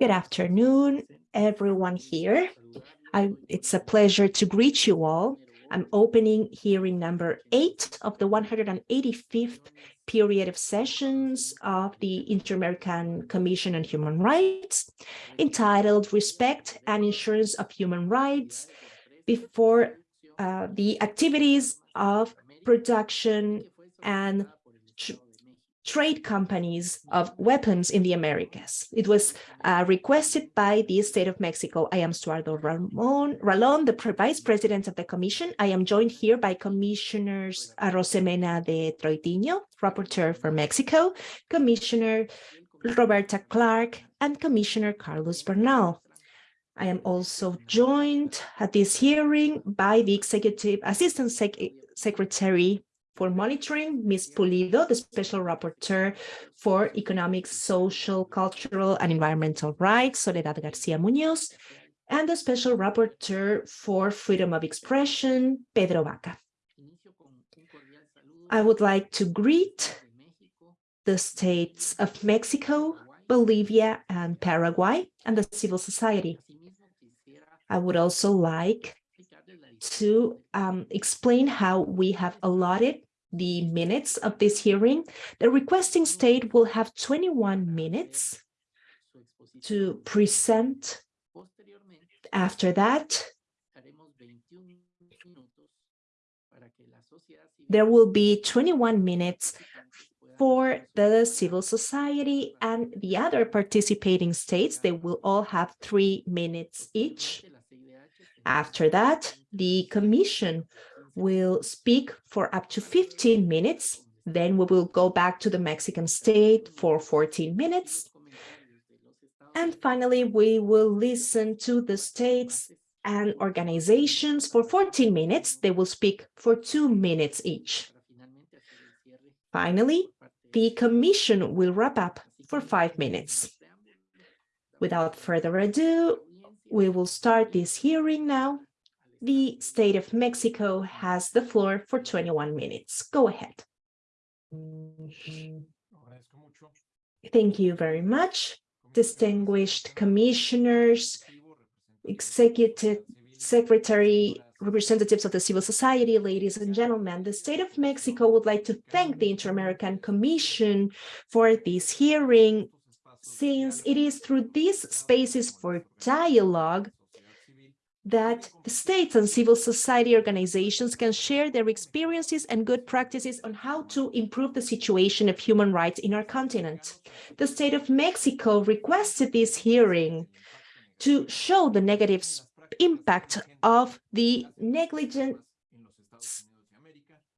Good afternoon, everyone here. I, it's a pleasure to greet you all. I'm opening hearing number eight of the 185th period of sessions of the Inter-American Commission on Human Rights, entitled Respect and Insurance of Human Rights before uh, the activities of production and trade companies of weapons in the Americas. It was uh, requested by the state of Mexico. I am Stuardo Ramon Ralon, the vice president of the commission. I am joined here by commissioners Rosemena de Troitiño, rapporteur for Mexico, commissioner Roberta Clark, and commissioner Carlos Bernal. I am also joined at this hearing by the executive assistant sec secretary for monitoring, Ms. Pulido, the Special Rapporteur for Economic, Social, Cultural, and Environmental Rights, Soledad Garcia Munoz, and the Special Rapporteur for Freedom of Expression, Pedro Vaca. I would like to greet the states of Mexico, Bolivia, and Paraguay, and the civil society. I would also like to um, explain how we have allotted the minutes of this hearing, the requesting state will have 21 minutes to present. After that, there will be 21 minutes for the civil society and the other participating states. They will all have three minutes each. After that, the commission will speak for up to 15 minutes. Then we will go back to the Mexican state for 14 minutes. And finally, we will listen to the states and organizations for 14 minutes. They will speak for two minutes each. Finally, the commission will wrap up for five minutes. Without further ado, we will start this hearing now the state of Mexico has the floor for 21 minutes. Go ahead. Thank you very much, distinguished commissioners, executive secretary, representatives of the civil society, ladies and gentlemen, the state of Mexico would like to thank the Inter-American Commission for this hearing, since it is through these spaces for dialogue that states and civil society organizations can share their experiences and good practices on how to improve the situation of human rights in our continent. The state of Mexico requested this hearing to show the negative impact of the negligent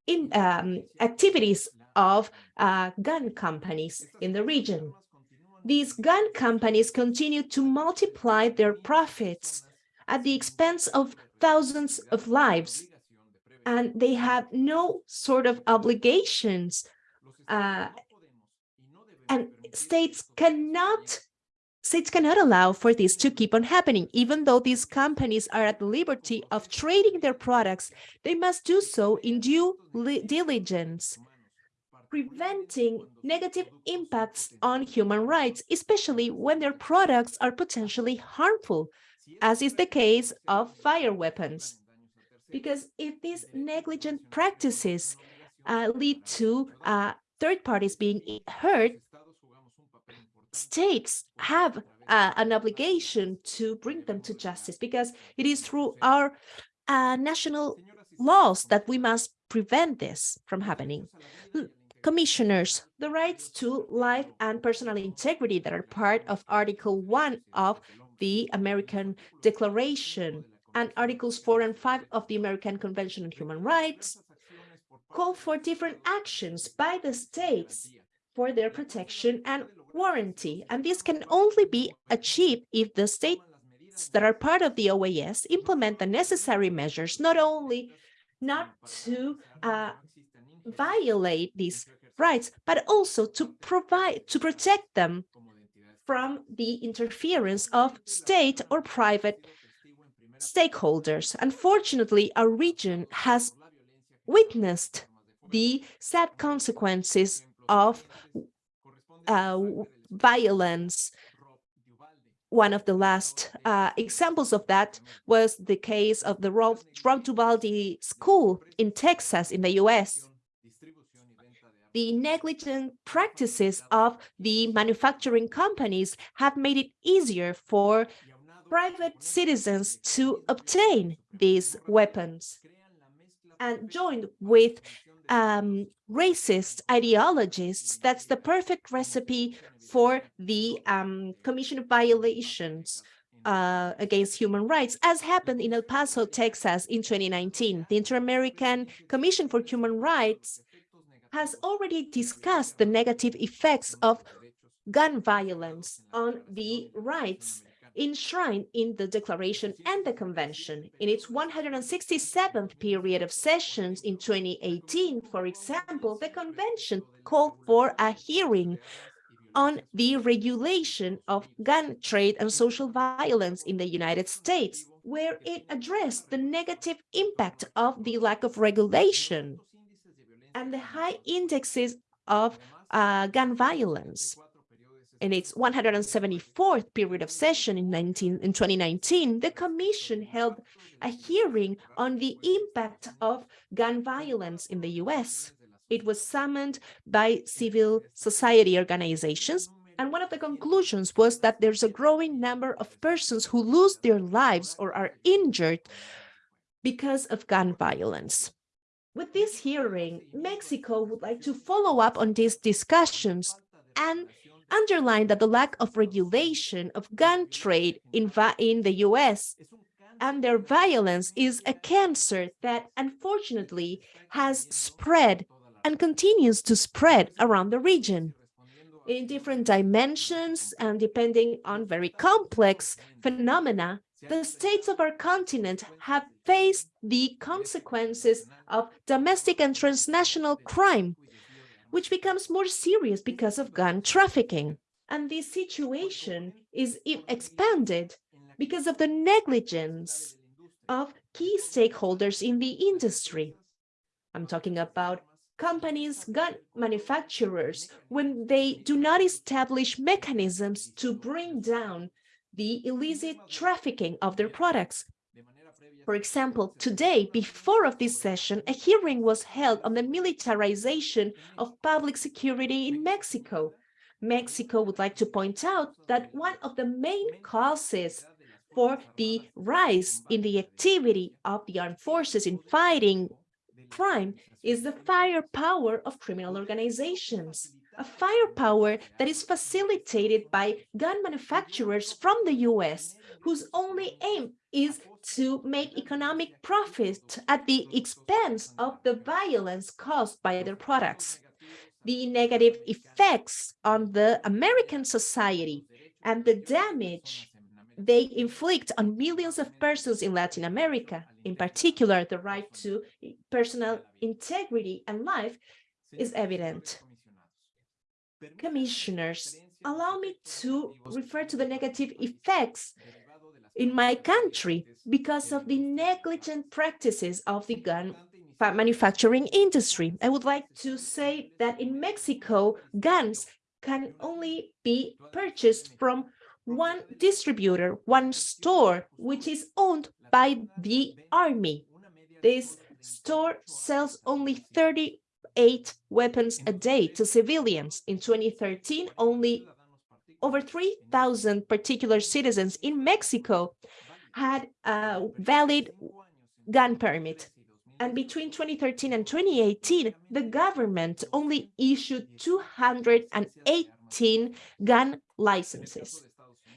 in, um, activities of uh, gun companies in the region. These gun companies continue to multiply their profits at the expense of thousands of lives. And they have no sort of obligations. Uh, and states cannot States cannot allow for this to keep on happening. Even though these companies are at the liberty of trading their products, they must do so in due diligence, preventing negative impacts on human rights, especially when their products are potentially harmful as is the case of fire weapons. Because if these negligent practices uh, lead to uh, third parties being hurt, states have uh, an obligation to bring them to justice because it is through our uh, national laws that we must prevent this from happening. Commissioners, the rights to life and personal integrity that are part of Article 1 of the American Declaration and Articles 4 and 5 of the American Convention on Human Rights call for different actions by the states for their protection and warranty. And this can only be achieved if the states that are part of the OAS implement the necessary measures, not only not to uh, violate these rights, but also to provide, to protect them from the interference of state or private stakeholders. Unfortunately, our region has witnessed the sad consequences of uh, violence one of the last uh, examples of that was the case of the Robb Uvalde School in Texas, in the US. The negligent practices of the manufacturing companies have made it easier for private citizens to obtain these weapons and joined with um, racist ideologists, that's the perfect recipe for the um, commission of violations uh, against human rights, as happened in El Paso, Texas in 2019. The Inter-American Commission for Human Rights has already discussed the negative effects of gun violence on the rights enshrined in the Declaration and the Convention. In its 167th period of sessions in 2018, for example, the Convention called for a hearing on the regulation of gun trade and social violence in the United States, where it addressed the negative impact of the lack of regulation and the high indexes of uh, gun violence in its 174th period of session in, 19, in 2019, the Commission held a hearing on the impact of gun violence in the US. It was summoned by civil society organizations, and one of the conclusions was that there's a growing number of persons who lose their lives or are injured because of gun violence. With this hearing, Mexico would like to follow up on these discussions and underline that the lack of regulation of gun trade in, in the US and their violence is a cancer that unfortunately has spread and continues to spread around the region. In different dimensions and depending on very complex phenomena, the states of our continent have faced the consequences of domestic and transnational crime which becomes more serious because of gun trafficking. And this situation is expanded because of the negligence of key stakeholders in the industry. I'm talking about companies, gun manufacturers, when they do not establish mechanisms to bring down the illicit trafficking of their products. For example, today, before of this session, a hearing was held on the militarization of public security in Mexico. Mexico would like to point out that one of the main causes for the rise in the activity of the armed forces in fighting crime is the firepower of criminal organizations, a firepower that is facilitated by gun manufacturers from the US, whose only aim is to make economic profit at the expense of the violence caused by their products. The negative effects on the American society and the damage they inflict on millions of persons in Latin America, in particular the right to personal integrity and life, is evident. Commissioners, allow me to refer to the negative effects in my country because of the negligent practices of the gun manufacturing industry. I would like to say that in Mexico, guns can only be purchased from one distributor, one store, which is owned by the army. This store sells only 38 weapons a day to civilians. In 2013, only over 3,000 particular citizens in Mexico had a valid gun permit. And between 2013 and 2018, the government only issued 218 gun licenses.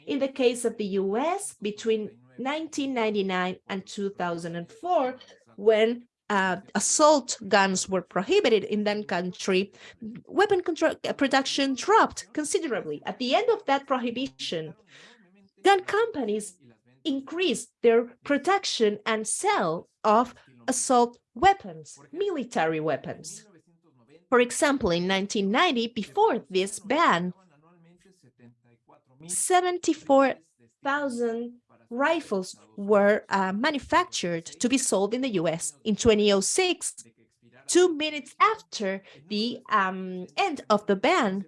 In the case of the US, between 1999 and 2004, when uh, assault guns were prohibited in that country, weapon uh, production dropped considerably. At the end of that prohibition, gun companies increased their production and sale of assault weapons, military weapons. For example, in 1990, before this ban, 74,000 rifles were uh, manufactured to be sold in the US. In 2006, two minutes after the um, end of the ban,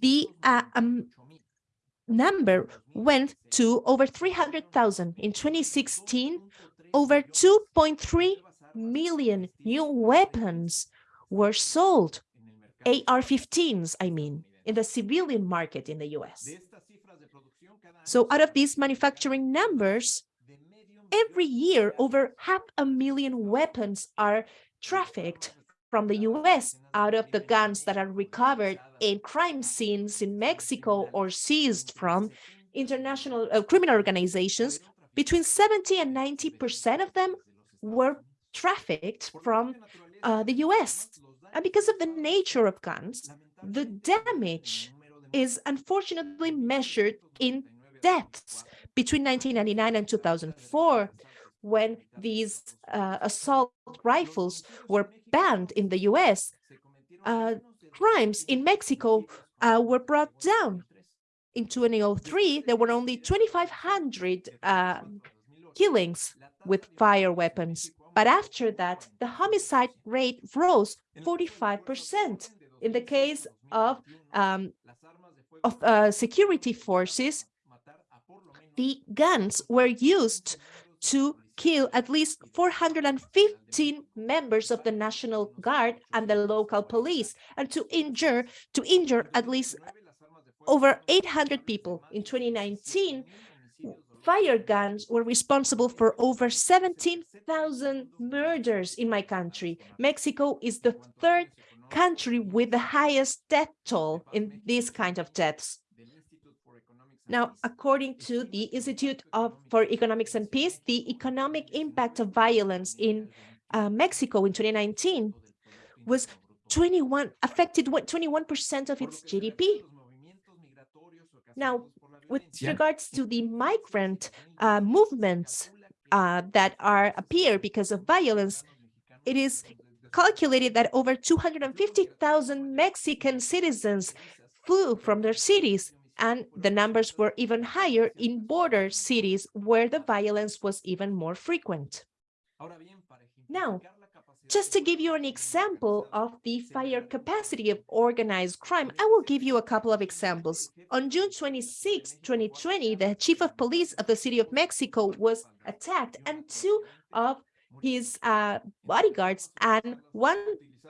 the uh, um, number went to over 300,000. In 2016, over 2.3 million new weapons were sold, AR-15s, I mean, in the civilian market in the US. So out of these manufacturing numbers, every year over half a million weapons are trafficked from the US out of the guns that are recovered in crime scenes in Mexico or seized from international uh, criminal organizations, between 70 and 90% of them were trafficked from uh, the US. And because of the nature of guns, the damage is unfortunately measured in deaths between 1999 and 2004 when these uh, assault rifles were banned in the US, uh, crimes in Mexico uh, were brought down. In 2003, there were only 2,500 uh, killings with fire weapons. But after that, the homicide rate rose 45%. In the case of, um, of uh, security forces, the guns were used to kill at least 415 members of the National Guard and the local police, and to injure to injure at least over 800 people. In 2019, fire guns were responsible for over 17,000 murders in my country. Mexico is the third country with the highest death toll in these kind of deaths. Now, according to the Institute of, for Economics and Peace, the economic impact of violence in uh, Mexico in 2019 was 21 affected 21% of its GDP. Now, with regards to the migrant uh, movements uh, that are appear because of violence, it is calculated that over 250,000 Mexican citizens flew from their cities and the numbers were even higher in border cities where the violence was even more frequent. Now, just to give you an example of the fire capacity of organized crime, I will give you a couple of examples. On June 26, 2020, the chief of police of the city of Mexico was attacked and two of his uh, bodyguards and one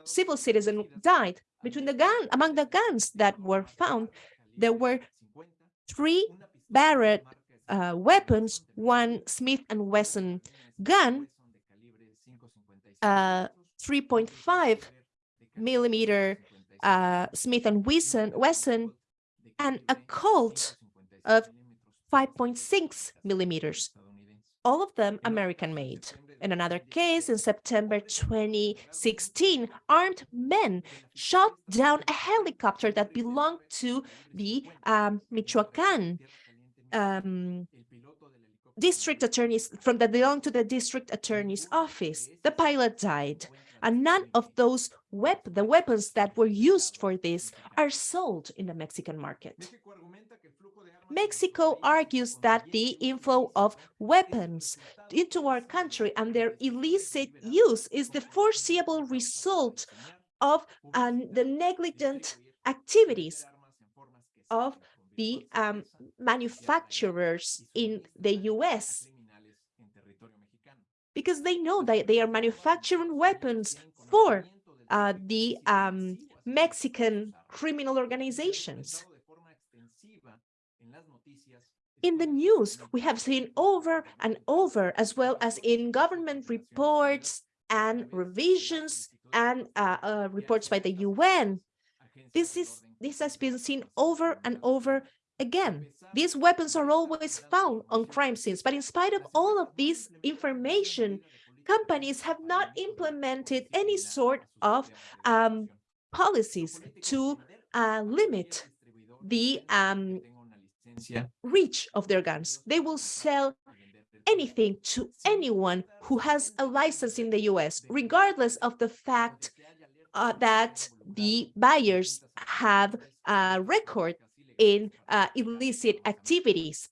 civil citizen died. Between the gun, among the guns that were found, there were three Barrett uh, weapons, one Smith & Wesson gun, uh, 3.5 millimeter uh, Smith & Wesson, Wesson, and a Colt of 5.6 millimeters, all of them American-made. In another case, in September 2016, armed men shot down a helicopter that belonged to the um, Michoacan um, district attorneys from that belonged to the district attorney's office. The pilot died, and none of those wep the weapons that were used for this are sold in the Mexican market. Mexico argues that the inflow of weapons into our country and their illicit use is the foreseeable result of um, the negligent activities of the um, manufacturers in the US because they know that they are manufacturing weapons for uh, the um, Mexican criminal organizations in the news, we have seen over and over, as well as in government reports and revisions and uh, uh, reports by the UN. This is this has been seen over and over again. These weapons are always found on crime scenes, but in spite of all of this information, companies have not implemented any sort of um, policies to uh, limit the um, reach of their guns. They will sell anything to anyone who has a license in the US, regardless of the fact uh, that the buyers have a record in uh, illicit activities.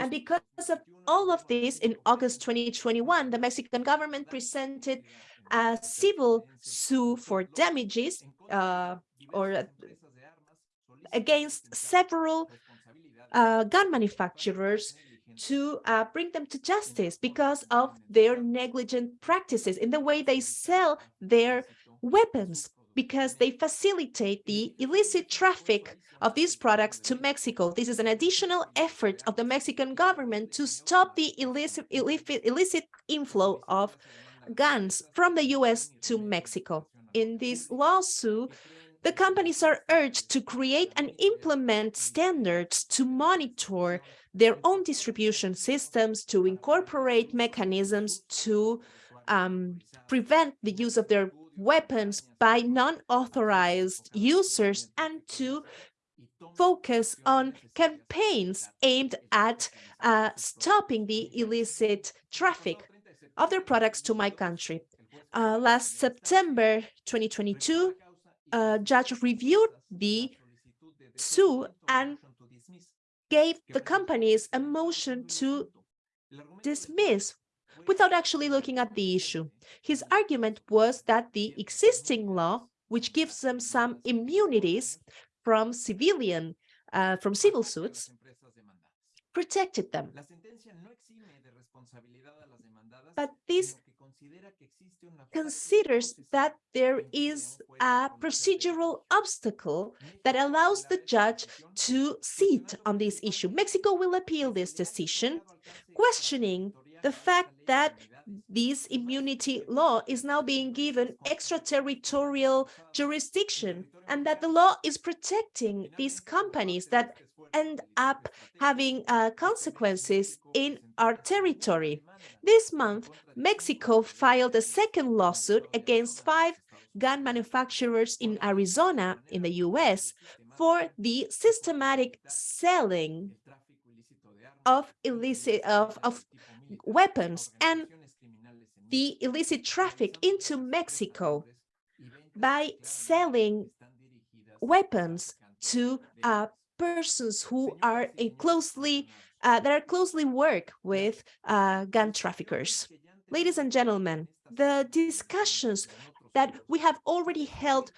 And because of all of this, in August 2021, the Mexican government presented a civil suit for damages uh, or against several uh, gun manufacturers to uh, bring them to justice because of their negligent practices in the way they sell their weapons because they facilitate the illicit traffic of these products to Mexico. This is an additional effort of the Mexican government to stop the illicit, illicit, inflow of guns from the US to Mexico. In this lawsuit, the companies are urged to create and implement standards to monitor their own distribution systems, to incorporate mechanisms to um, prevent the use of their weapons by non-authorized users and to focus on campaigns aimed at uh, stopping the illicit traffic of their products to my country. Uh, last September 2022, uh, judge reviewed the suit and gave the companies a motion to dismiss without actually looking at the issue. His argument was that the existing law, which gives them some immunities from civilian, uh, from civil suits, protected them. But this considers that there is a procedural obstacle that allows the judge to sit on this issue. Mexico will appeal this decision, questioning the fact that this immunity law is now being given extraterritorial jurisdiction and that the law is protecting these companies that end up having uh, consequences in our territory. This month, Mexico filed a second lawsuit against five gun manufacturers in Arizona in the US for the systematic selling of illicit of, of weapons and the illicit traffic into Mexico by selling weapons to uh, persons who are closely uh, that are closely work with uh, gun traffickers. Ladies and gentlemen, the discussions that we have already held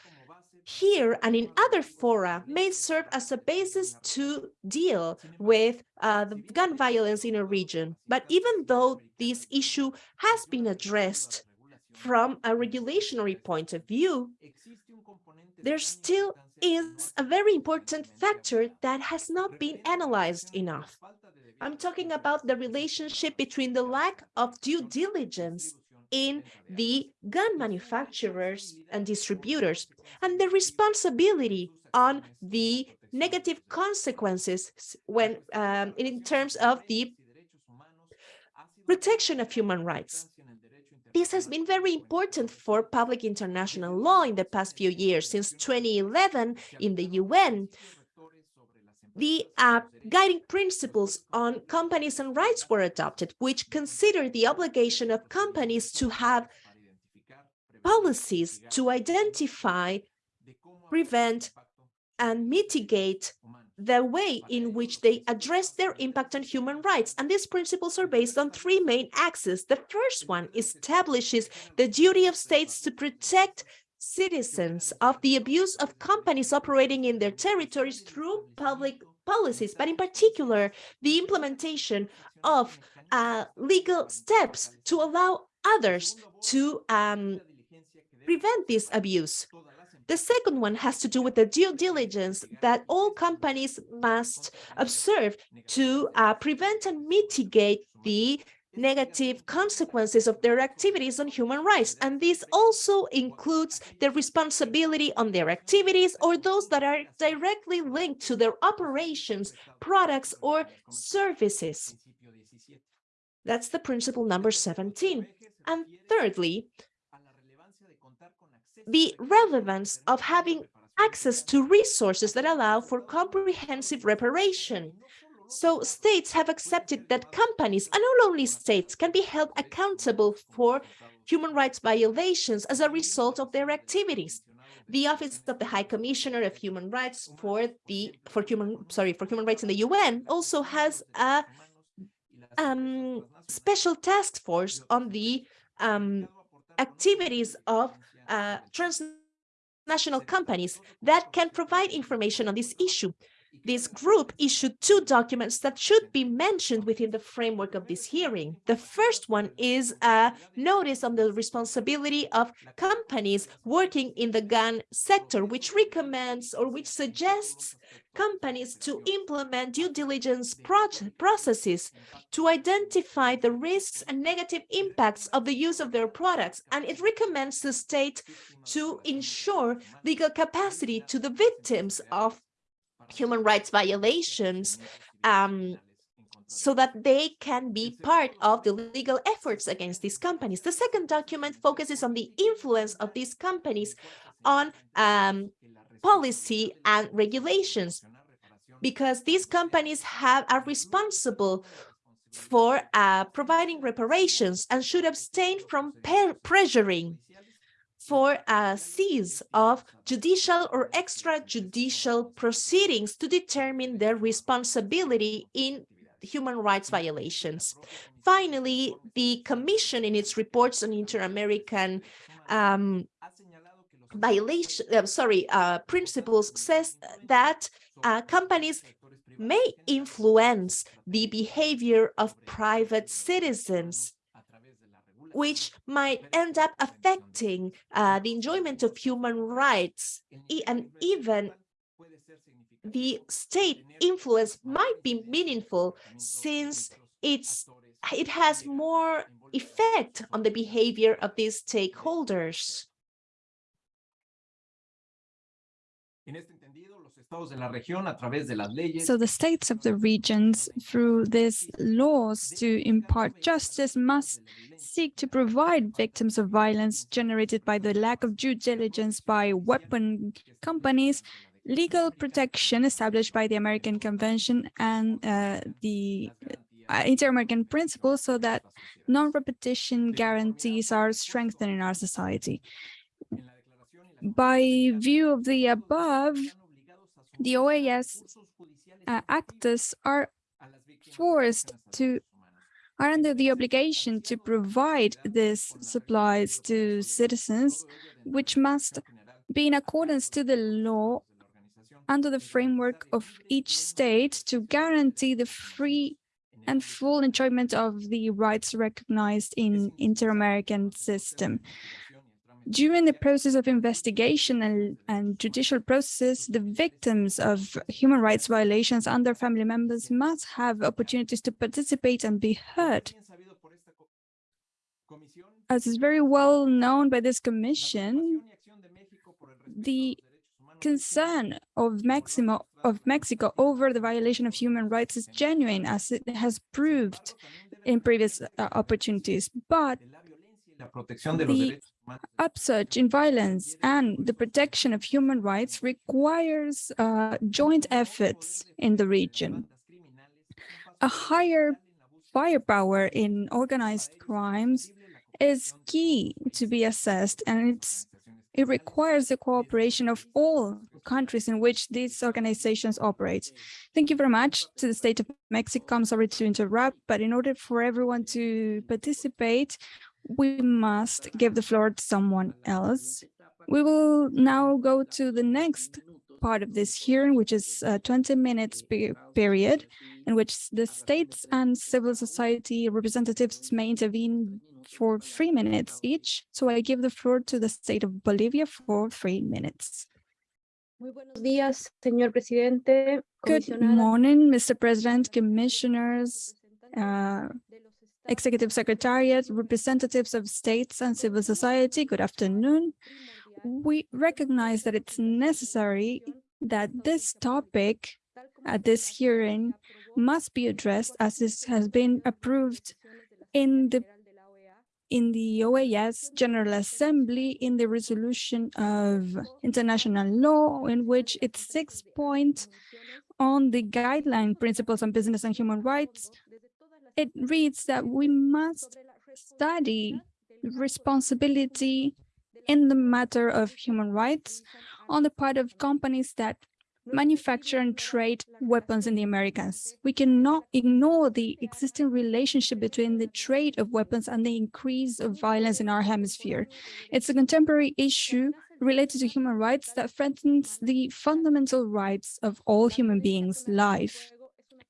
here and in other fora may serve as a basis to deal with uh, the gun violence in a region. But even though this issue has been addressed from a regulatory point of view, there still is a very important factor that has not been analyzed enough. I'm talking about the relationship between the lack of due diligence in the gun manufacturers and distributors and the responsibility on the negative consequences when um, in terms of the protection of human rights. This has been very important for public international law in the past few years. Since 2011, in the UN, the uh, guiding principles on companies and rights were adopted, which consider the obligation of companies to have policies to identify, prevent, and mitigate the way in which they address their impact on human rights. And these principles are based on three main axes. The first one establishes the duty of states to protect citizens of the abuse of companies operating in their territories through public policies, but in particular, the implementation of uh, legal steps to allow others to um, prevent this abuse. The second one has to do with the due diligence that all companies must observe to uh, prevent and mitigate the negative consequences of their activities on human rights. And this also includes the responsibility on their activities or those that are directly linked to their operations, products, or services. That's the principle number 17. And thirdly, the relevance of having access to resources that allow for comprehensive reparation. So states have accepted that companies, and not only states, can be held accountable for human rights violations as a result of their activities. The Office of the High Commissioner of Human Rights for the for human sorry for human rights in the UN also has a um, special task force on the um, activities of uh, transnational transnational companies that can provide information on this issue. This group issued two documents that should be mentioned within the framework of this hearing. The first one is a notice on the responsibility of companies working in the gun sector, which recommends or which suggests companies to implement due diligence processes to identify the risks and negative impacts of the use of their products. And it recommends the state to ensure legal capacity to the victims of human rights violations um, so that they can be part of the legal efforts against these companies. The second document focuses on the influence of these companies on um, policy and regulations, because these companies have are responsible for uh, providing reparations and should abstain from pressuring for a cease of judicial or extrajudicial proceedings to determine their responsibility in human rights violations. Finally, the Commission in its reports on inter-American um, violation, uh, sorry, uh, principles says that uh, companies may influence the behavior of private citizens which might end up affecting uh, the enjoyment of human rights and even the state influence might be meaningful since it's it has more effect on the behavior of these stakeholders. So the states of the regions, through these laws to impart justice, must seek to provide victims of violence generated by the lack of due diligence by weapon companies legal protection established by the American Convention and uh, the inter-American principles so that non-repetition guarantees are strengthened in our society. By view of the above, the OAS uh, actors are forced to are under the obligation to provide these supplies to citizens, which must be in accordance to the law under the framework of each state to guarantee the free and full enjoyment of the rights recognized in inter-American system. During the process of investigation and, and judicial process, the victims of human rights violations and their family members must have opportunities to participate and be heard. As is very well known by this commission, the concern of Mexico, of Mexico over the violation of human rights is genuine, as it has proved in previous uh, opportunities. But the upsurge in violence and the protection of human rights requires uh, joint efforts in the region. A higher firepower in organized crimes is key to be assessed and it requires the cooperation of all countries in which these organizations operate. Thank you very much to the state of Mexico. I'm sorry to interrupt, but in order for everyone to participate, we must give the floor to someone else. We will now go to the next part of this hearing, which is a 20 minutes period in which the states and civil society representatives may intervene for three minutes each. So I give the floor to the state of Bolivia for three minutes. Buenos días, señor presidente. Good morning, Mr. President, commissioners, uh, Executive Secretariat, representatives of states and civil society, good afternoon. We recognize that it's necessary that this topic at this hearing must be addressed as this has been approved in the in the OAS General Assembly in the resolution of international law in which its sixth point on the guideline principles on business and human rights it reads that we must study responsibility in the matter of human rights on the part of companies that manufacture and trade weapons in the Americas. We cannot ignore the existing relationship between the trade of weapons and the increase of violence in our hemisphere. It's a contemporary issue related to human rights that threatens the fundamental rights of all human beings' life.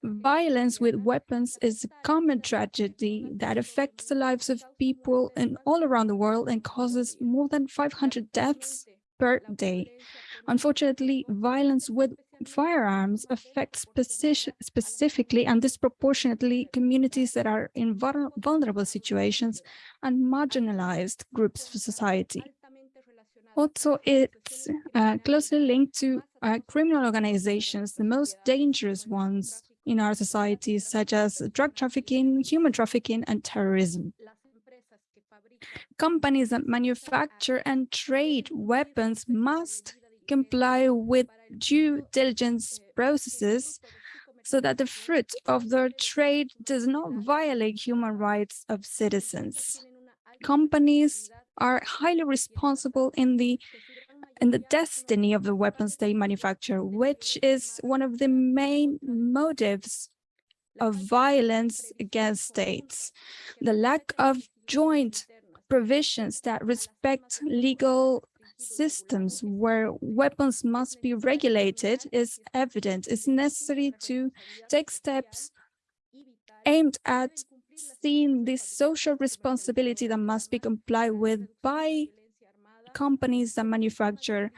Violence with weapons is a common tragedy that affects the lives of people in all around the world and causes more than 500 deaths per day. Unfortunately, violence with firearms affects specifically and disproportionately communities that are in vulnerable situations and marginalized groups of society. Also, it's uh, closely linked to uh, criminal organizations, the most dangerous ones in our societies, such as drug trafficking, human trafficking, and terrorism. Companies that manufacture and trade weapons must comply with due diligence processes so that the fruit of their trade does not violate human rights of citizens. Companies are highly responsible in the in the destiny of the weapons they manufacture, which is one of the main motives of violence against states. The lack of joint provisions that respect legal systems where weapons must be regulated is evident. It's necessary to take steps aimed at seeing this social responsibility that must be complied with by companies that manufacture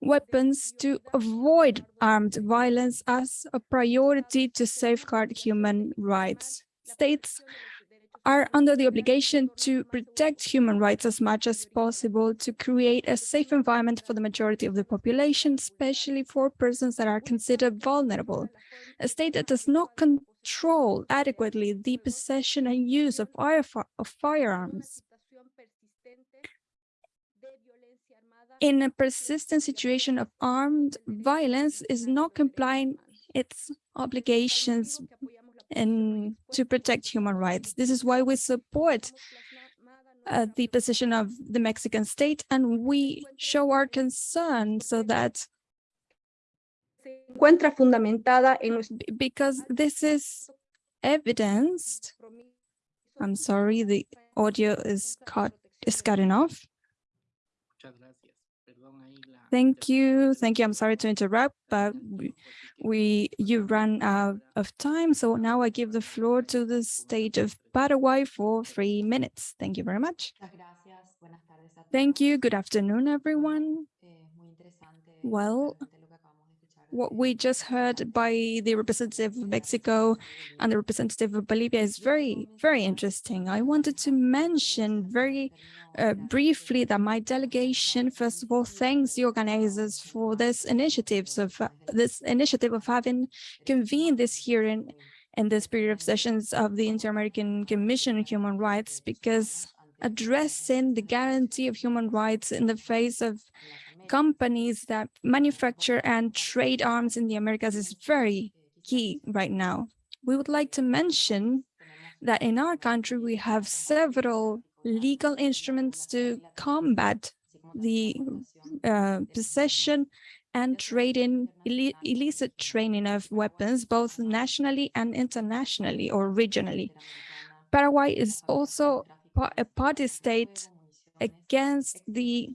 weapons to avoid armed violence as a priority to safeguard human rights. States are under the obligation to protect human rights as much as possible to create a safe environment for the majority of the population, especially for persons that are considered vulnerable. A state that does not control adequately the possession and use of, of firearms in a persistent situation of armed violence is not complying its obligations and to protect human rights. This is why we support uh, the position of the Mexican state and we show our concern so that encuentra fundamentada en because this is evidenced I'm sorry the audio is cut is cutting off Thank you. Thank you. I'm sorry to interrupt, but we, we you ran out of time. So now I give the floor to the state of Paraguay for three minutes. Thank you very much. Thank you. Good afternoon, everyone. Well, what we just heard by the representative of Mexico and the representative of Bolivia is very, very interesting. I wanted to mention very uh, briefly that my delegation, first of all, thanks the organizers for this initiatives of uh, this initiative of having convened this hearing in this period of sessions of the Inter-American Commission on Human Rights, because addressing the guarantee of human rights in the face of companies that manufacture and trade arms in the Americas is very key right now. We would like to mention that in our country, we have several legal instruments to combat the uh, possession and trading illicit training of weapons, both nationally and internationally or regionally. Paraguay is also a party state against the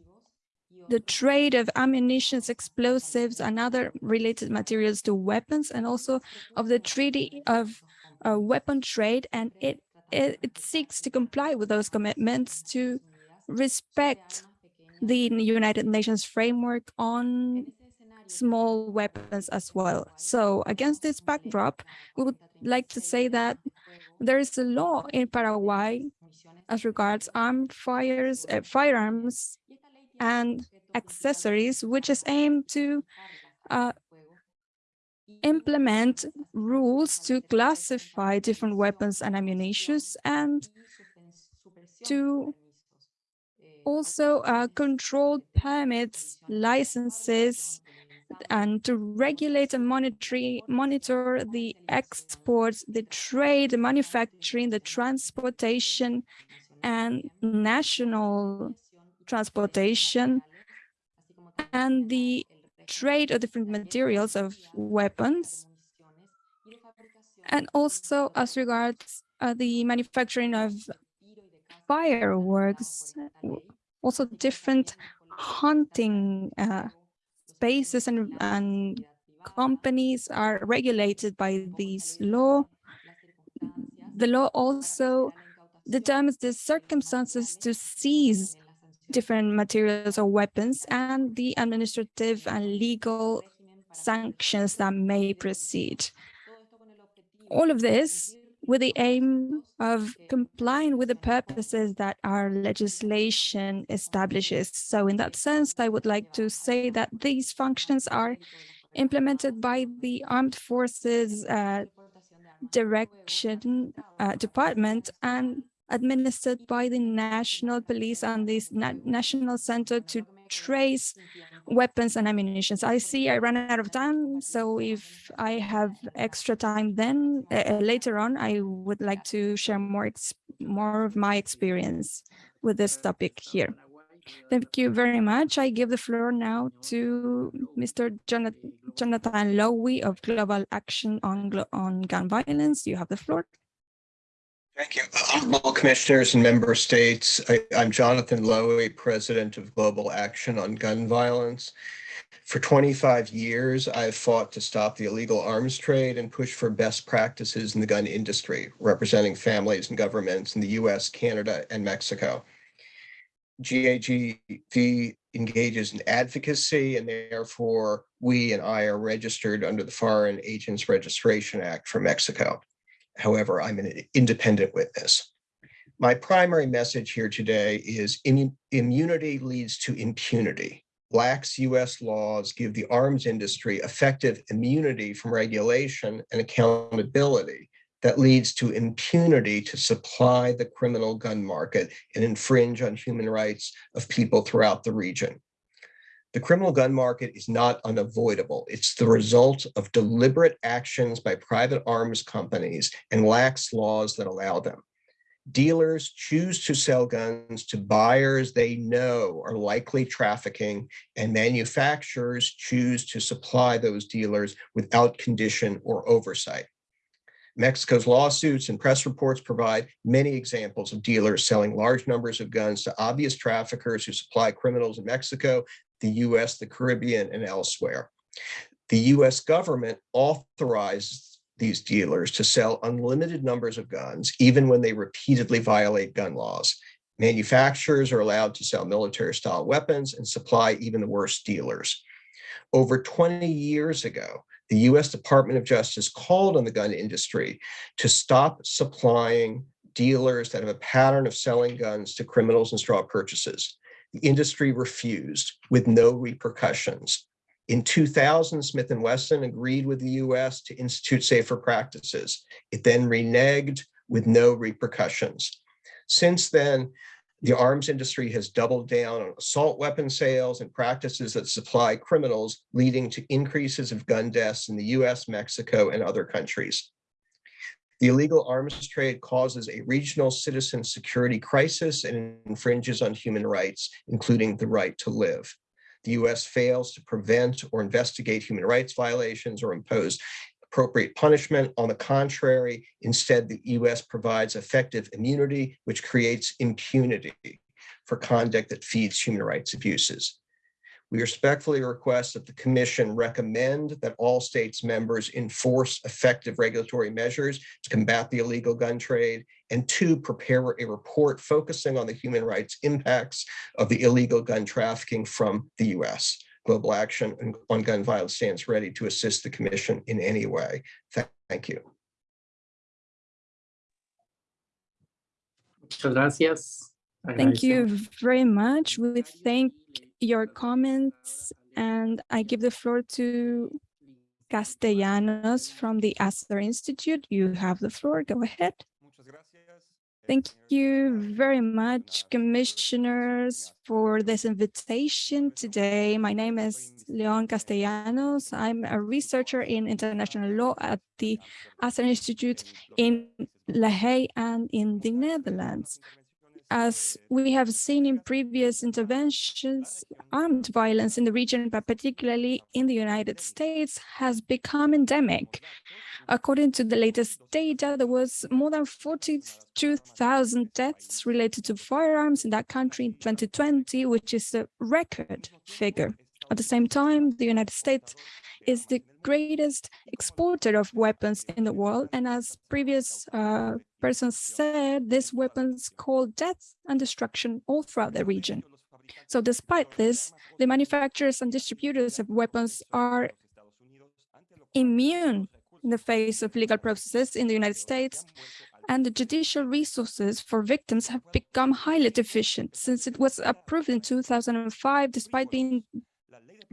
the trade of ammunition, explosives, and other related materials to weapons, and also of the Treaty of uh, Weapon Trade, and it, it, it seeks to comply with those commitments to respect the United Nations framework on small weapons as well. So against this backdrop, we would like to say that there is a law in Paraguay as regards armed fires, uh, firearms and accessories, which is aimed to uh, implement rules to classify different weapons and ammunition and to also uh, control permits, licenses, and to regulate and monitor, monitor the exports, the trade, the manufacturing, the transportation, and national transportation and the trade of different materials of weapons, and also as regards uh, the manufacturing of fireworks, also different hunting uh, spaces and, and companies are regulated by this law. The law also determines the circumstances to seize different materials or weapons and the administrative and legal sanctions that may proceed. All of this with the aim of complying with the purposes that our legislation establishes. So in that sense, I would like to say that these functions are implemented by the Armed Forces uh, Direction uh, Department and administered by the National Police and the Na National Center to trace weapons and ammunition. I see I ran out of time, so if I have extra time then uh, later on, I would like to share more more of my experience with this topic here. Thank you very much. I give the floor now to Mr. Jonathan, Jonathan Lowy of Global Action on, on Gun Violence. You have the floor. Thank you. Uh, Honorable commissioners and member states, I, am Jonathan Lowy, president of Global Action on Gun Violence. For 25 years, I've fought to stop the illegal arms trade and push for best practices in the gun industry, representing families and governments in the US, Canada, and Mexico. GAGV engages in advocacy and therefore we and I are registered under the Foreign Agents Registration Act for Mexico. However, I'm an independent witness. My primary message here today is immunity leads to impunity. Lax US laws give the arms industry effective immunity from regulation and accountability that leads to impunity to supply the criminal gun market and infringe on human rights of people throughout the region. The criminal gun market is not unavoidable. It's the result of deliberate actions by private arms companies and lax laws that allow them. Dealers choose to sell guns to buyers they know are likely trafficking, and manufacturers choose to supply those dealers without condition or oversight. Mexico's lawsuits and press reports provide many examples of dealers selling large numbers of guns to obvious traffickers who supply criminals in Mexico the US, the Caribbean, and elsewhere. The US government authorized these dealers to sell unlimited numbers of guns, even when they repeatedly violate gun laws. Manufacturers are allowed to sell military style weapons and supply even the worst dealers. Over 20 years ago, the US Department of Justice called on the gun industry to stop supplying dealers that have a pattern of selling guns to criminals and straw purchases. The industry refused with no repercussions. In 2000, Smith & Wesson agreed with the US to institute safer practices. It then reneged with no repercussions. Since then, the arms industry has doubled down on assault weapon sales and practices that supply criminals, leading to increases of gun deaths in the US, Mexico, and other countries. The illegal arms trade causes a regional citizen security crisis and infringes on human rights, including the right to live. The US fails to prevent or investigate human rights violations or impose appropriate punishment. On the contrary, instead, the US provides effective immunity, which creates impunity for conduct that feeds human rights abuses. We respectfully request that the commission recommend that all states members enforce effective regulatory measures to combat the illegal gun trade and two, prepare a report focusing on the human rights impacts of the illegal gun trafficking from the US. Global Action on Gun Violence stands ready to assist the commission in any way. Thank you. Gracias. Thank you very much. We thank your comments and I give the floor to Castellanos from the Asser Institute. You have the floor. Go ahead. Thank you very much, commissioners, for this invitation today. My name is Leon Castellanos. I'm a researcher in international law at the Asser Institute in La Haye and in the Netherlands. As we have seen in previous interventions, armed violence in the region, but particularly in the United States, has become endemic. According to the latest data, there was more than 42,000 deaths related to firearms in that country in 2020, which is a record figure. At the same time, the United States is the greatest exporter of weapons in the world. And as previous uh, persons said, these weapons cause death and destruction all throughout the region. So despite this, the manufacturers and distributors of weapons are immune in the face of legal processes in the United States, and the judicial resources for victims have become highly deficient since it was approved in 2005, despite being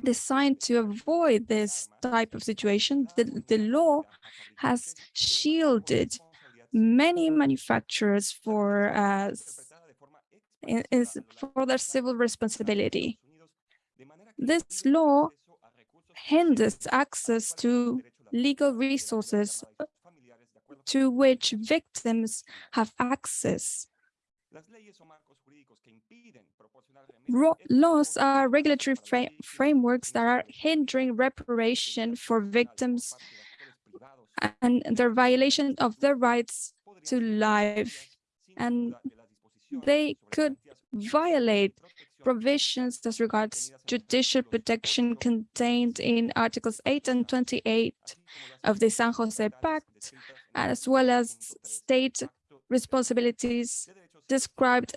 designed to avoid this type of situation. The, the law has shielded many manufacturers for uh, in, for their civil responsibility. This law hinders access to legal resources to which victims have access. Laws are regulatory fra frameworks that are hindering reparation for victims and their violation of their rights to life. And they could violate provisions as regards judicial protection contained in Articles 8 and 28 of the San Jose Pact, as well as state responsibilities described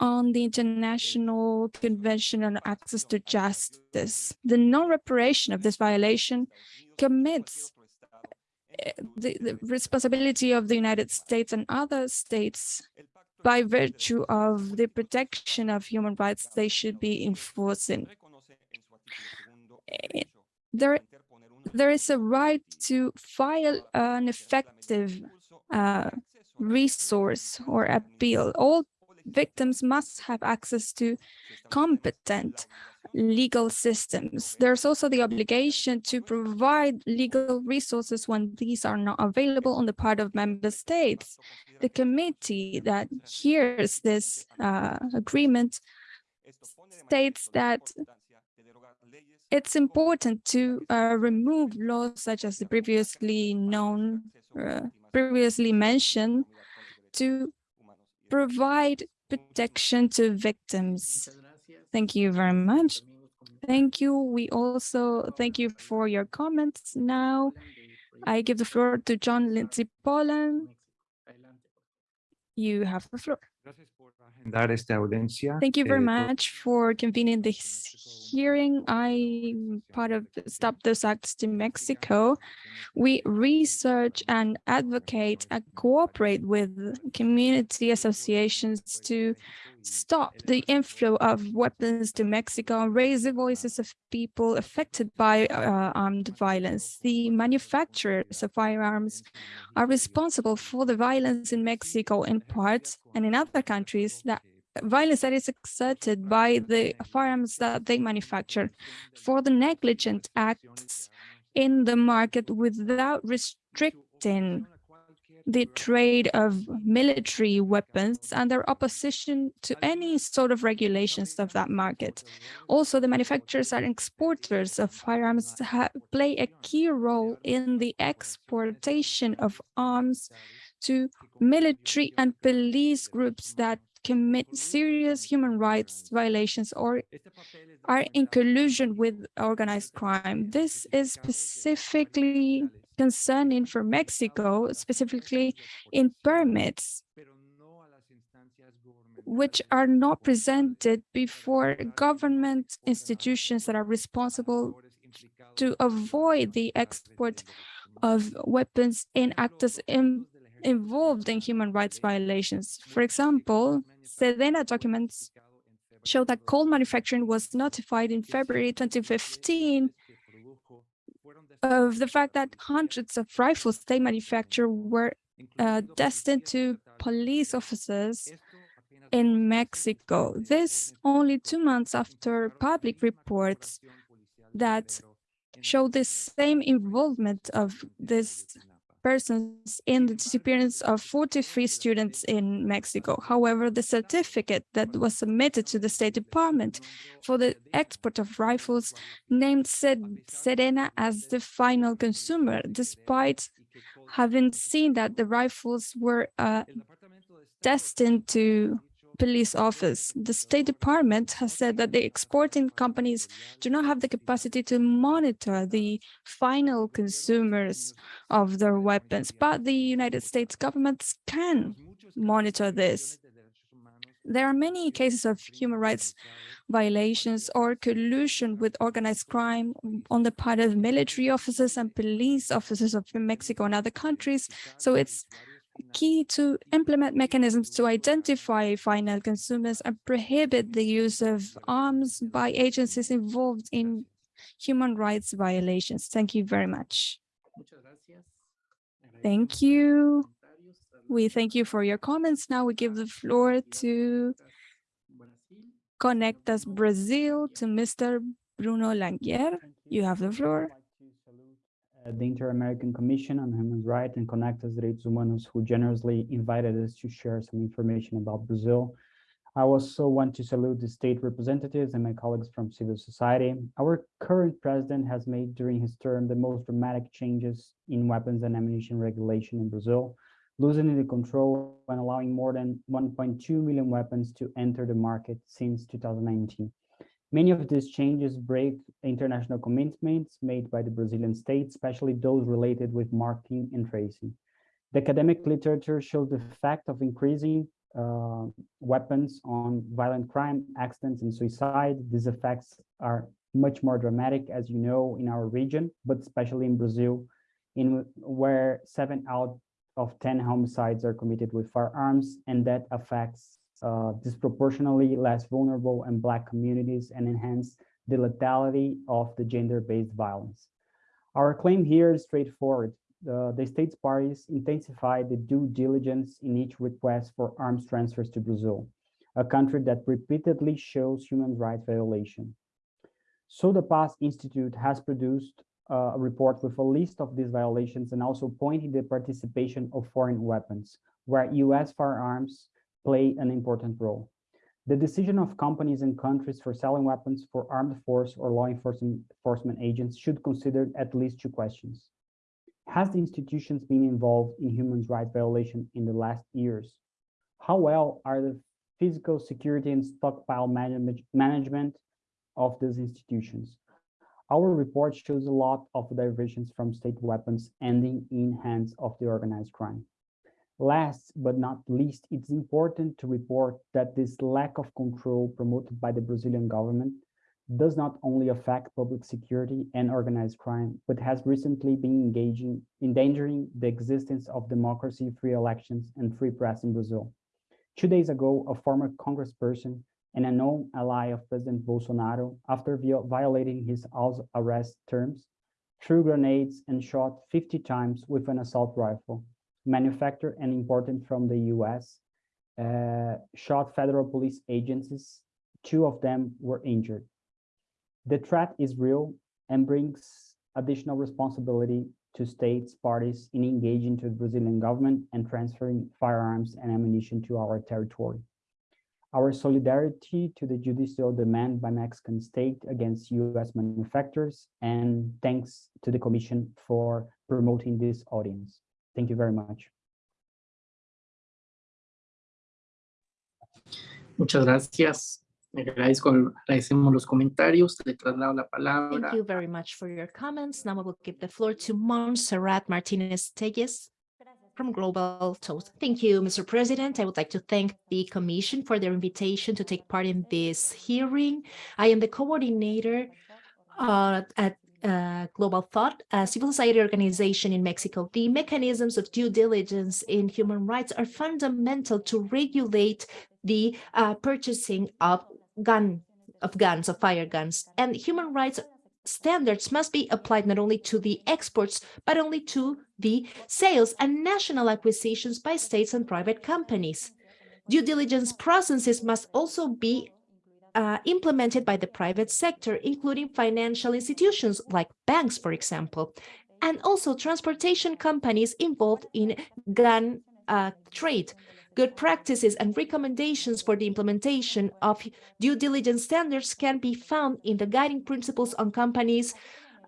on the International Convention on Access to Justice. The non-reparation of this violation commits eh, the, the, responsibility of the United States and other states by virtue of the protection of human rights they should be enforcing. Eh, there, there is a right to file an effective uh, resource or appeal. All victims must have access to competent legal systems. There's also the obligation to provide legal resources when these are not available on the part of member states. The committee that hears this uh, agreement states that it's important to uh, remove laws such as the previously known, uh, previously mentioned, to provide protection to victims. Thank you very much. Thank you. We also thank you for your comments. Now, I give the floor to John Lindsay Poland. You have the floor. Thank you very eh, much for convening this hearing. I'm part of Stop US Arms to Mexico. We research and advocate and cooperate with community associations to stop the inflow of weapons to Mexico and raise the voices of people affected by uh, armed violence. The manufacturers of firearms are responsible for the violence in Mexico in part and in other countries Oh, that violence that is exerted by the firearms that they manufacture for the negligent acts in the market without restricting the trade of military weapons and their opposition to any sort of regulations of that market. Also, the manufacturers and exporters of firearms play a key role in the exportation of arms to military and police groups that commit mm-hmm. serious human rights violations or are in collusion with organized crime. This is specifically concerning for Mexico, specifically in permits, which are not presented before government institutions that are responsible to avoid the export of weapons in actors in, involved in human rights violations. For example, Sedena documents show that Colt manufacturing was notified in February 2015 of the fact that hundreds of rifles they manufacture were uh, destined to police officers in Mexico. This only two months after public reports that show the same involvement of this persons in the disappearance of 43 students in Mexico. However, the certificate that was submitted to the State Department for the export of rifles named Sedena as the final consumer, despite having seen that the rifles were uh, destined to police office. The State Department has said that the exporting companies do not have the capacity to monitor the final consumers of their weapons, but the United States government can monitor this. There are many cases of human rights violations or collusion with organized crime on the part of military officers and police officers of Mexico and other countries. So it's key to implement mechanisms to identify final consumers and prohibit the use of arms by agencies involved in human rights violations. Thank you very much. Thank you. We thank you for your comments. Now we give the floor to Conectas Brazil to Mr. Bruno Langeani. You have the floor the Inter-American Commission on Human Rights and Conectas Direitos Humanos, who generously invited us to share some information about Brazil. I also want to salute the state representatives and my colleagues from civil society. Our current president has made during his term the most dramatic changes in weapons and ammunition regulation in Brazil, loosening the control and allowing more than 1.2 million weapons to enter the market since 2019. Many of these changes break international commitments made by the Brazilian state, especially those related with marking and tracing. The academic literature shows the fact of increasing uh, weapons on violent crime, accidents, and suicide. These effects are much more dramatic, as you know, in our region, but especially in Brazil, in where seven out of 10 homicides are committed with firearms, and that affects uh, disproportionately less vulnerable and Black communities and enhance the lethality of the gender-based violence. Our claim here is straightforward. Uh, the state's parties intensify the due diligence in each request for arms transfers to Brazil, a country that repeatedly shows human rights violation. Sou da Paz Institute has produced uh, a report with a list of these violations and also pointing the participation of foreign weapons, where US firearms play an important role. The decision of companies and countries for selling weapons for armed force or law enforcement, agents should consider at least two questions. Has the institutions been involved in human rights violation in the last years? How well are the physical security and stockpile manage management of these institutions? Our report shows a lot of diversions from state weapons ending in hands of the organized crime. Last but not least, it's important to report that this lack of control promoted by the Brazilian government does not only affect public security and organized crime, but has recently been engaging, endangering the existence of democracy, free elections, and free press in Brazil. Two days ago, a former congressperson and a known ally of President Bolsonaro, after violating his house arrest terms, threw grenades and shot 50 times with an assault rifle, manufactured and imported from the US, uh, shot federal police agencies. Two of them were injured. The threat is real and brings additional responsibility to states parties in engaging to the Brazilian government and transferring firearms and ammunition to our territory. Our solidarity to the judicial demand by Mexican state against US manufacturers and thanks to the commission for promoting this audience. Thank you very much. Muchas gracias. Agradezco, agradecemos los comentarios. Le traslado la palabra. Thank you very much for your comments. Now I will give the floor to Montserrat Martinez Telles from Global Toast. Thank you, Mr. President. I would like to thank the Commission for their invitation to take part in this hearing. I am the coordinator uh, at uh, Global Thought, a civil society organization in Mexico, the mechanisms of due diligence in human rights are fundamental to regulate the uh, purchasing of gun of guns, of fire guns, and human rights standards must be applied not only to the exports, but only to the sales and national acquisitions by states and private companies. Due diligence processes must also be uh, implemented by the private sector, including financial institutions like banks, for example. and also transportation companies involved in gun uh, trade. Good practices and recommendations for the implementation of due diligence standards can be found in the guiding principles on companies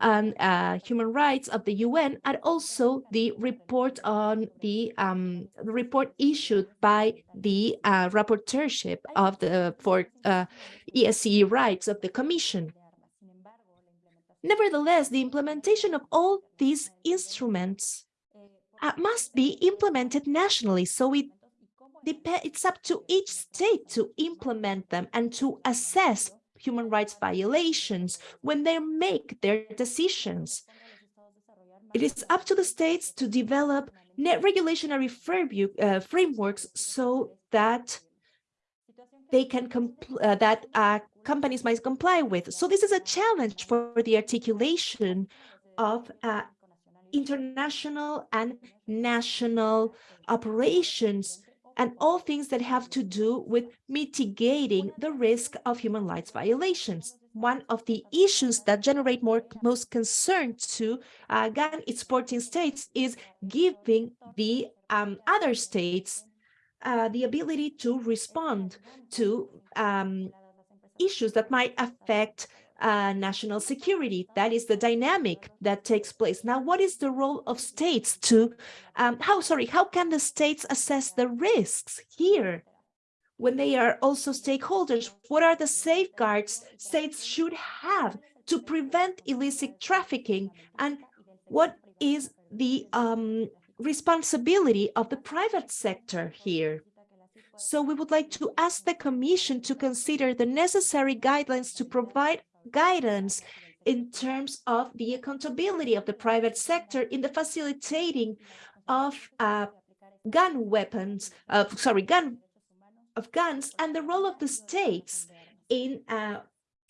and uh, human rights of the UN and also the report on the, um, report issued by the uh, rapporteurship of the for uh, ESCE rights of the Commission. Nevertheless, the implementation of all these instruments uh, must be implemented nationally, so it it's up to each state to implement them and to assess human rights violations when they make their decisions. It is up to the states to develop net regulatory uh, frameworks so that they can uh, that uh, companies might comply with. So this is a challenge for the articulation of uh, international and national operations and all things that have to do with mitigating the risk of human rights violations. One of the issues that generate more most concern to uh, gun exporting states is giving the um, other states uh, the ability to respond to um, issues that might affect uh, national security. That is the dynamic that takes place. Now, what is the role of states to, um, how, sorry, how can the states assess the risks here when they are also stakeholders? What are the safeguards states should have to prevent illicit trafficking? And what is the um, responsibility of the private sector here? So we would like to ask the Commission to consider the necessary guidelines to provide guidance in terms of the accountability of the private sector in the facilitating of uh, gun weapons, uh, sorry, gun of guns and the role of the states in uh,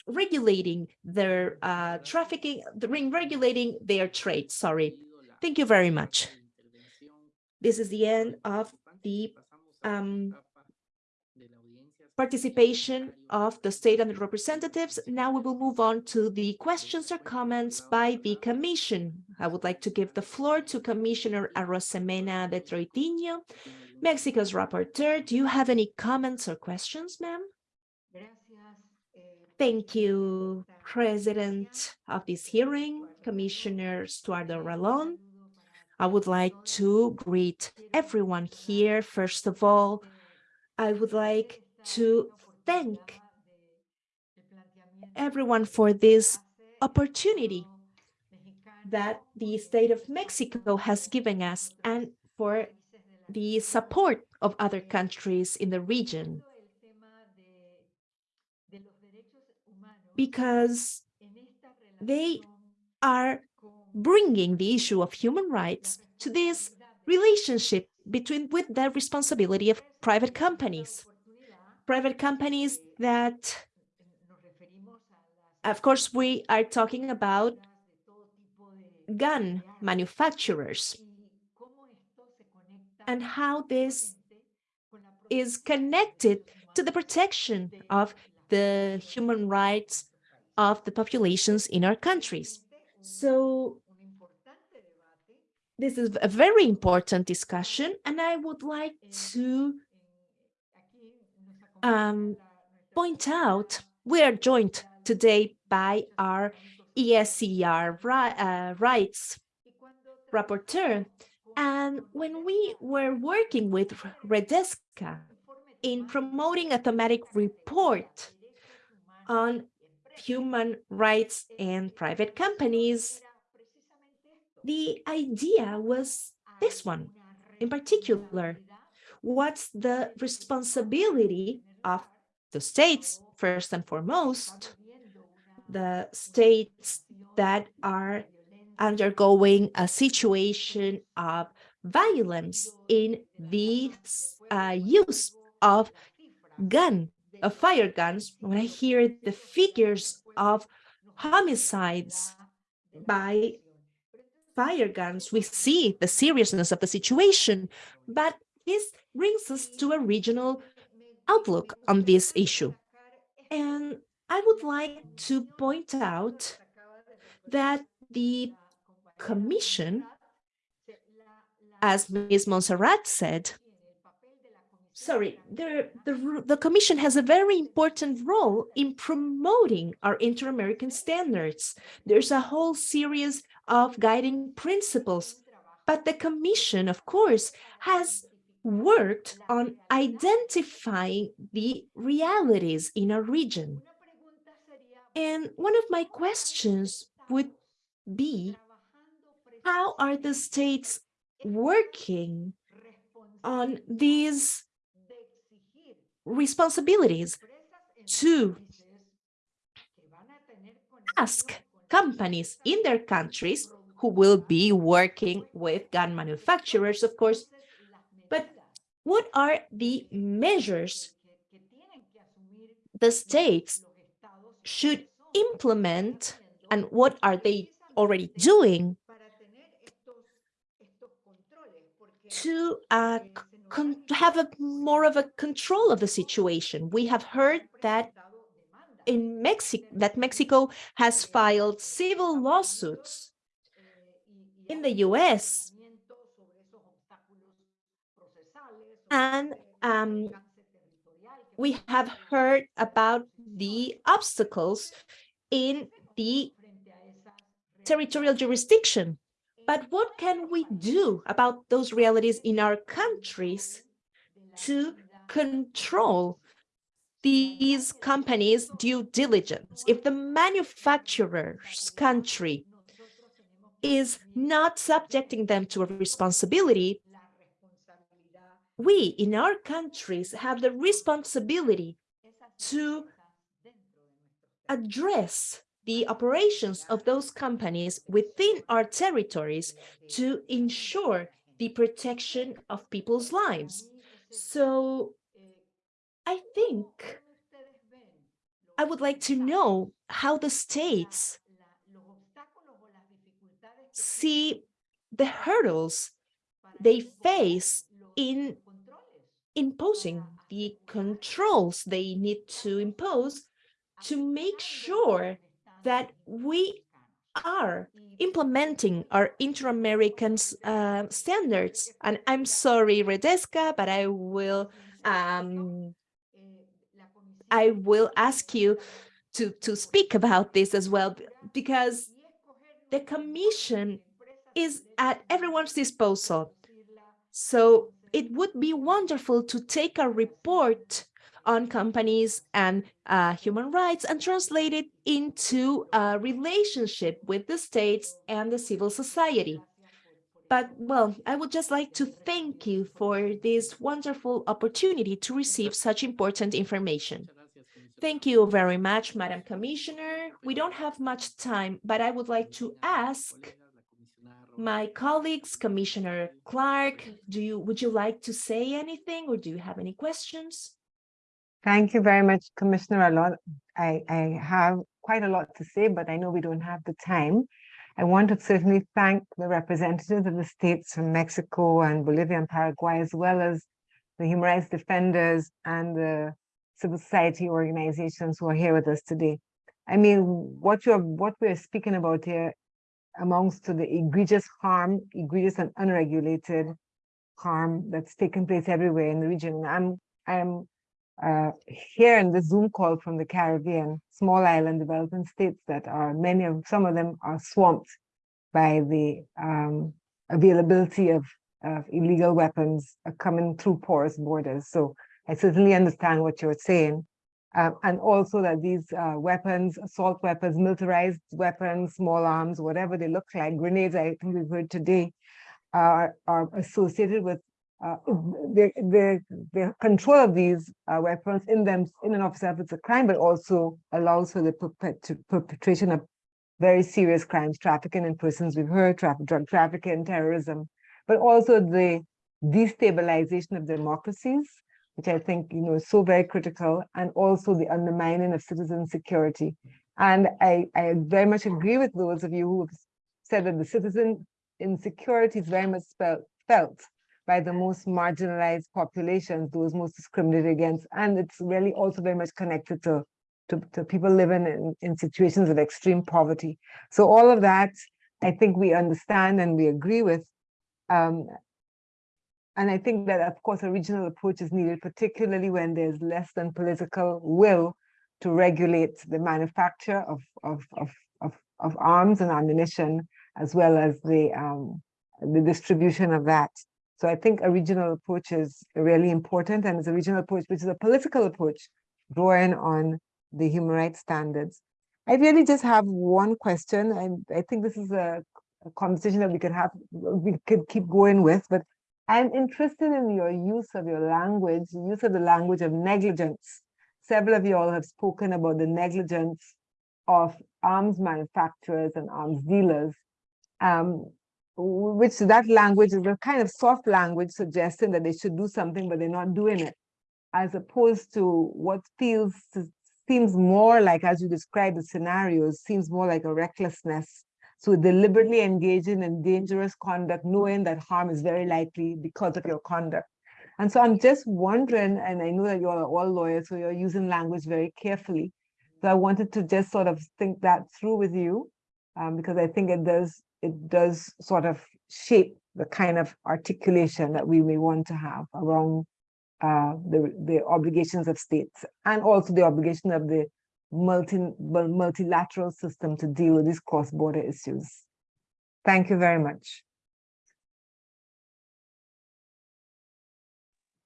regulating their uh, trafficking, in regulating their trade. Sorry. Thank you very much. This is the end of the um, participation of the state and the representatives. Now we will move on to the questions or comments by the Commission. I would like to give the floor to Commissioner Arosemena de Troitiño, Mexico's rapporteur. Do you have any comments or questions, ma'am? Thank you, President of this hearing, Commissioner Stuardo Ralón. I would like to greet everyone here. First of all, I would like to thank everyone for this opportunity that the state of Mexico has given us and for the support of other countries in the region. Because they are bringing the issue of human rights to this relationship between with the responsibility of private companies private companies that, of course, we are talking about gun manufacturers and how this is connected to the protection of the human rights of the populations in our countries. So this is a very important discussion, and I would like to um, point out we are joined today by our ESCR uh, rights rapporteur. And when we were working with Redesca in promoting a thematic report on human rights and private companies, the idea was this one in particular. What's the responsibility of the states, first and foremost, the states that are undergoing a situation of violence in the uh, use of gun, of fire guns. When I hear the figures of homicides by fire guns, we see the seriousness of the situation, but this brings us to a regional outlook on this issue. And I would like to point out that the Commission, as Ms. Monserrat said, sorry, the, the, the Commission has a very important role in promoting our inter-American standards. There's a whole series of guiding principles, but the Commission, of course, has worked on identifying the realities in a region. And one of my questions would be, how are the states working on these responsibilities to ask companies in their countries who will be working with gun manufacturers, of course, what are the measures the states should implement and what are they already doing to uh, have a more of a control of the situation. We have heard that in Mexico that Mexico has filed civil lawsuits in the US and um, we have heard about the obstacles in the territorial jurisdiction. But what can we do about those realities in our countries to control these companies' due diligence? If the manufacturer's country is not subjecting them to a responsibility, we in our countries have the responsibility to address the operations of those companies within our territories to ensure the protection of people's lives. So I think I would like to know how the states see the hurdles they face in imposing the controls they need to impose to make sure that we are implementing our inter-American uh, standards. And I'm sorry, Redesca, but I will um, I will ask you to, to speak about this as well, because the commission is at everyone's disposal. So it would be wonderful to take a report on companies and uh, human rights and translate it into a relationship with the states and the civil society. But, well, I would just like to thank you for this wonderful opportunity to receive such important information. Thank you very much, Madam Commissioner. We don't have much time, but I would like to ask my colleagues, Commissioner Clarke, do you would you like to say anything or do you have any questions? Thank you very much, Commissioner. A lot, I, I have quite a lot to say, but I know we don't have the time. I want to certainly thank the representatives of the states from Mexico and Bolivia and Paraguay, as well as the human rights defenders and the civil society organizations who are here with us today. I mean, what you're what we're speaking about here amounts to the egregious harm, egregious and unregulated harm that's taken place everywhere in the region. I'm I'm uh, here in the Zoom call from the Caribbean, small island developing states that are many of some of them are swamped by the um, availability of, of illegal weapons coming through porous borders. So I certainly understand what you're saying. Um, and also that these uh, weapons, assault weapons, militarized weapons, small arms, whatever they look like, grenades, I think we've heard today, are, are associated with uh, the, the, the control of these uh, weapons in them, in and of itself, it's a crime, but also allows for the perpetration of very serious crimes, trafficking in persons, we've heard, tra drug trafficking, terrorism, but also the destabilization of democracies, which I think you know is so very critical, and also the undermining of citizen security. And I, I very much agree with those of you who have said that the citizen insecurity is very much felt, felt by the most marginalized populations, those most discriminated against. And it's really also very much connected to, to, to people living in, in situations of extreme poverty. So all of that I think we understand and we agree with. Um, and I think that, of course, a regional approach is needed, particularly when there's less than political will to regulate the manufacture of, of, of, of, of arms and ammunition, as well as the, um, the distribution of that. So I think a regional approach is really important, and it's a regional approach, which is a political approach, drawing on the human rights standards. I really just have one question, and I think this is a, a conversation that we could have, we could keep going with, but I'm interested in your use of your language, use of the language of negligence. Several of you all have spoken about the negligence of arms manufacturers and arms dealers, um, which that language is a kind of soft language suggesting that they should do something, but they're not doing it, as opposed to what feels seems more like, as you describe the scenarios, seems more like a recklessness so deliberately engaging in dangerous conduct, knowing that harm is very likely because of your conduct. And so I'm just wondering, and I know that you're all lawyers, so you're using language very carefully. So I wanted to just sort of think that through with you, um, because I think it does it does sort of shape the kind of articulation that we may want to have around uh, the, the obligations of states and also the obligation of the multi, multilateral system to deal with these cross-border issues. Thank you very much.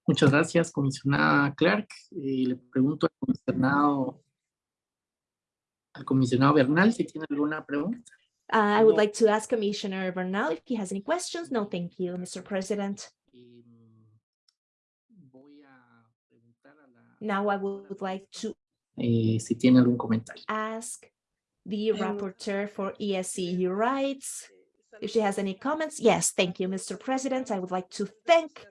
Muchas gracias, comisionada Clarke. Y le pregunto al comisionado, al comisionado Bernal si tiene alguna pregunta. Uh, I would like to ask Commissioner Bernal if he has any questions. No, thank you, Mr. President. Now I would like to eh, si tiene algún comentario. ask the rapporteur for ESCU rights if she has any comments. Yes, thank you, Mr. President. I would like to thank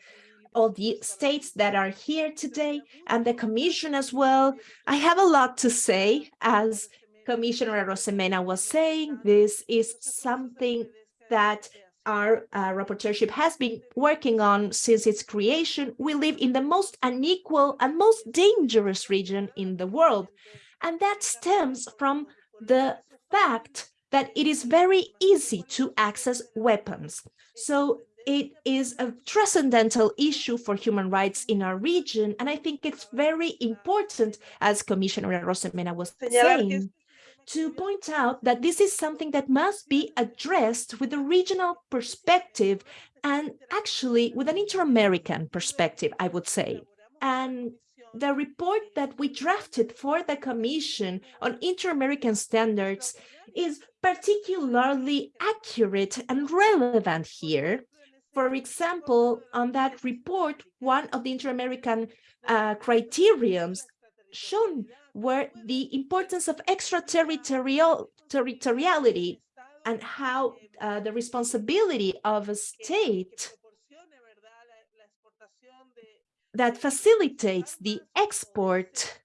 all the states that are here today and the commission as well. I have a lot to say as Commissioner Arosemena was saying, this is something that our uh, rapporteurship has been working on since its creation. We live in the most unequal and most dangerous region in the world. And that stems from the fact that it is very easy to access weapons. So it is a transcendental issue for human rights in our region. And I think it's very important, as Commissioner Arosemena was saying, to point out that this is something that must be addressed with a regional perspective and actually with an inter-American perspective, I would say. And the report that we drafted for the Commission on Inter-American Standards is particularly accurate and relevant here. For example, on that report, one of the Inter-American uh, criterions shown were the importance of extraterritorial territoriality and how uh, the responsibility of a state that facilitates the export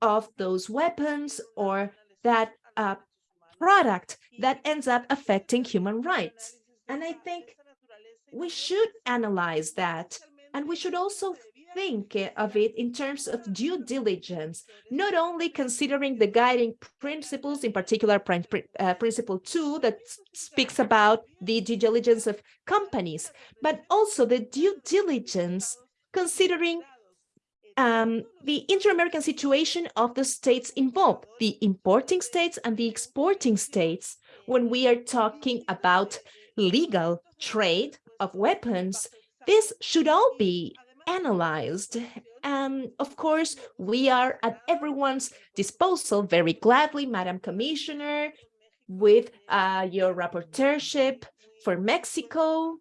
of those weapons or that uh, product that ends up affecting human rights. And I think we should analyze that. And we should also think of it in terms of due diligence, not only considering the guiding principles, in particular uh, principle two that speaks about the due diligence of companies, but also the due diligence considering um, the inter-American situation of the states involved, the importing states and the exporting states, when we are talking about legal trade of weapons, this should all be analyzed. And of course, we are at everyone's disposal very gladly, Madam Commissioner, with uh, your rapporteurship for Mexico.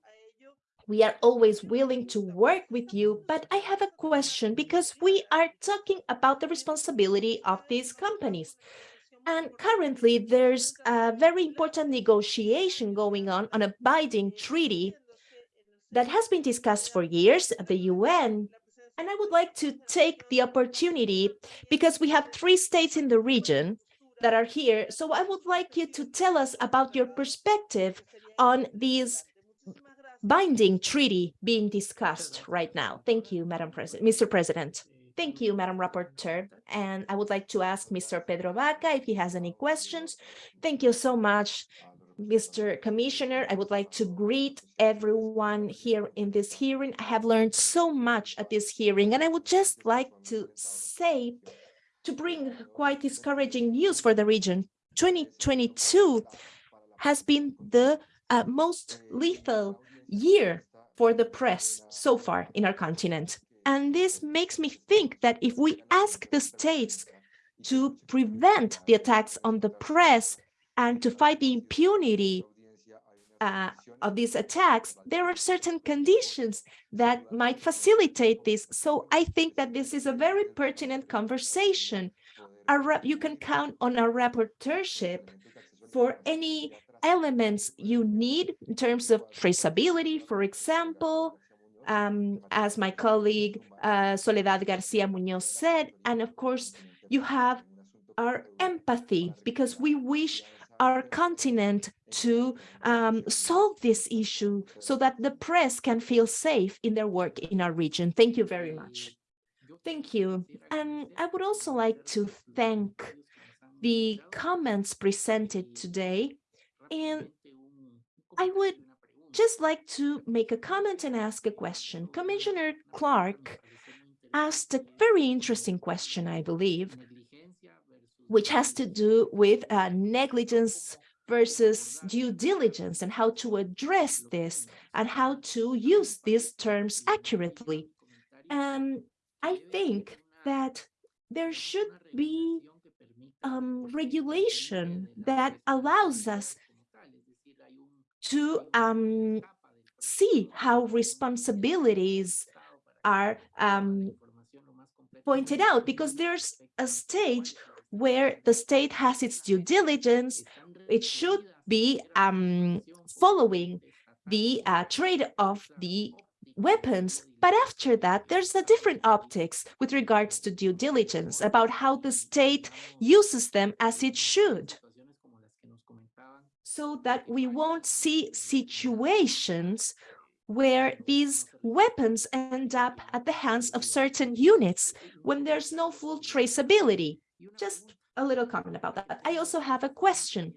We are always willing to work with you, but I have a question because we are talking about the responsibility of these companies. And currently, there's a very important negotiation going on on a binding treaty that has been discussed for years at the UN. And I would like to take the opportunity because we have three states in the region that are here. So I would like you to tell us about your perspective on this binding treaty being discussed right now. Thank you, Madam President, Mr. President. Thank you, Madam Rapporteur. And I would like to ask Mr. Pedro Vaca if he has any questions. Thank you so much, Mr. Commissioner. I would like to greet everyone here in this hearing. I have learned so much at this hearing, and I would just like to say, to bring quite discouraging news for the region. 2022 has been the uh, most lethal year for the press so far in our continent. And this makes me think that if we ask the states to prevent the attacks on the press and to fight the impunity uh, of these attacks, there are certain conditions that might facilitate this. So I think that this is a very pertinent conversation. Our, you can count on our rapporteurship for any elements you need in terms of traceability, for example, um, as my colleague uh, Soledad Garcia Munoz said, and of course you have our empathy because we wish our continent to um, solve this issue so that the press can feel safe in their work in our region. Thank you very much. Thank you. And I would also like to thank the comments presented today. And I would just like to make a comment and ask a question. Commissioner Clarke asked a very interesting question, I believe, which has to do with uh, negligence versus due diligence and how to address this and how to use these terms accurately. And I think that there should be um, regulation that allows us to um, see how responsibilities are um, pointed out because there's a stage where the state has its due diligence, it should be um, following the uh, trade of the weapons. But after that, there's a different optics with regards to due diligence about how the state uses them as it should. So that we won't see situations where these weapons end up at the hands of certain units when there's no full traceability. Just a little comment about that. I also have a question.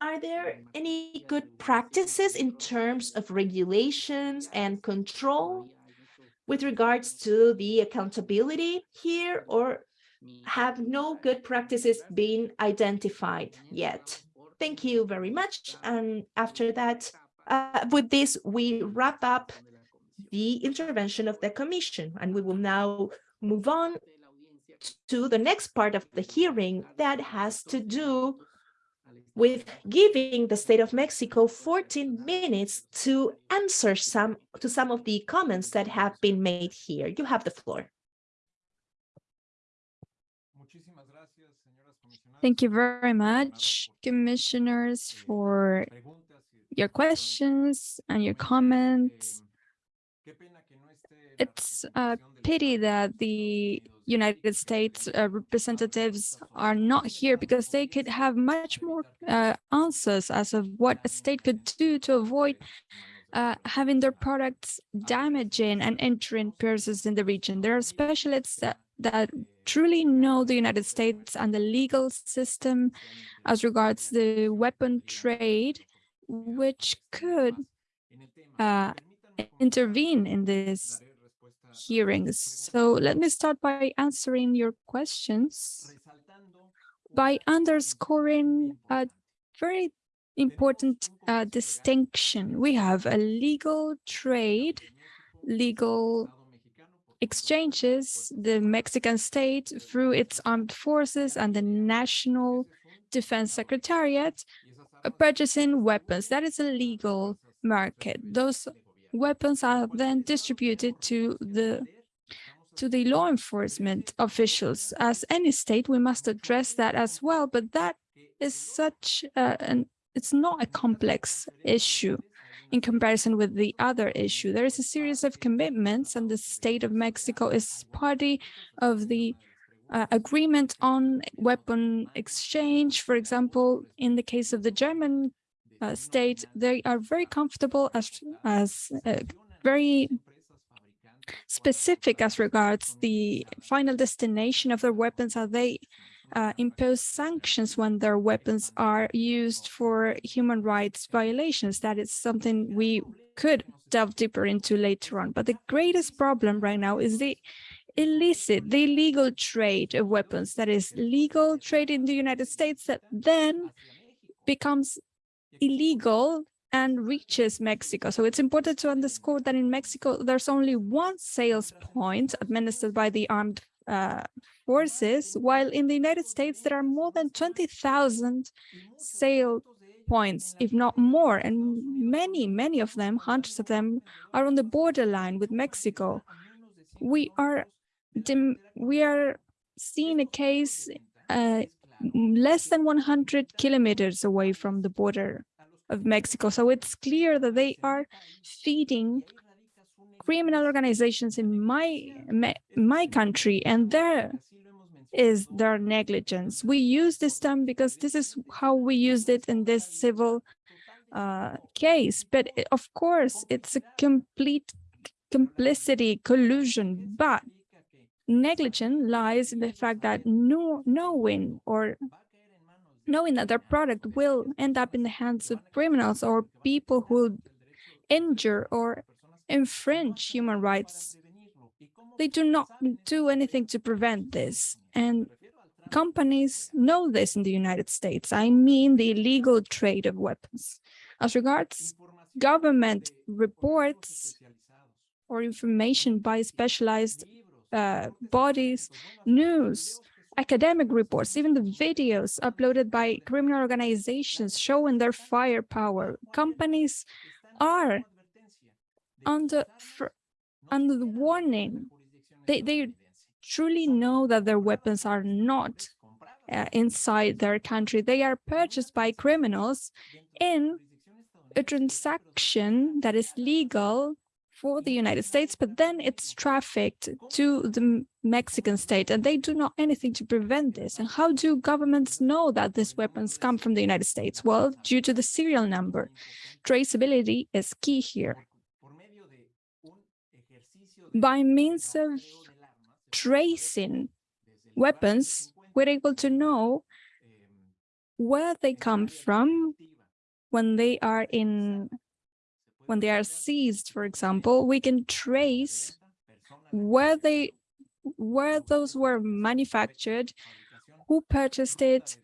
Are there any good practices in terms of regulations and control with regards to the accountability here or have no good practices been identified yet? Thank you very much. And after that, uh, with this, we wrap up the intervention of the Commission, and we will now move on to the next part of the hearing that has to do with giving the state of Mexico 14 minutes to answer some to some of the comments that have been made here. You have the floor. Thank you very much, commissioners, for your questions and your comments. It's a pity that the United States uh, representatives are not here because they could have much more uh, answers as of what a state could do to avoid uh, having their products damaging and entering persons in the region. There are specialists that, that truly know the United States and the legal system as regards the weapon trade, which could uh, intervene in this hearings. So let me start by answering your questions by underscoring a very important uh, distinction. We have a legal trade, legal exchanges, the Mexican state through its armed forces and the National Defense Secretariat uh, purchasing weapons. That is a legal market. Those weapons are then distributed to the to the law enforcement officials. As any state, we must address that as well, but that is such uh, an it's not a complex issue in comparison with the other issue. There is a series of commitments and the state of Mexico is party of the uh, agreement on weapon exchange. For example, in the case of the German uh, state, they are very comfortable as, as uh, very specific as regards the final destination of their weapons? Are they uh, impose sanctions when their weapons are used for human rights violations? That is something we could delve deeper into later on. But the greatest problem right now is the illicit, the illegal trade of weapons. That is legal trade in the United States that then becomes illegal and reaches Mexico. So it's important to underscore that in Mexico, there's only one sales point administered by the armed uh, forces, while in the United States, there are more than 20,000 sale points, if not more, and many, many of them, hundreds of them, are on the borderline with Mexico. We are we are seeing a case uh, less than 100 kilometers away from the border of Mexico. So it's clear that they are feeding criminal organizations in my my country and there is their negligence. We use this term because this is how we used it in this civil uh, case. But of course, it's a complete complicity, collusion, but negligence lies in the fact that no, knowing or knowing that their product will end up in the hands of criminals or people who injure or infringe human rights. They do not do anything to prevent this. And companies know this in the United States. I mean the illegal trade of weapons. As regards government reports or information by specialized uh, bodies, news, academic reports, even the videos uploaded by criminal organizations showing their firepower. Companies are under, under the warning. They, they truly know that their weapons are not uh, inside their country. They are purchased by criminals in a transaction that is legal for the United States, but then it's trafficked to the Mexican state and they do not anything to prevent this. And how do governments know that these weapons come from the United States? Well, due to the serial number. Traceability is key here. By means of tracing weapons, we're able to know where they come from when they are in when they are seized, for example, we can trace where they where those were manufactured, who purchased it,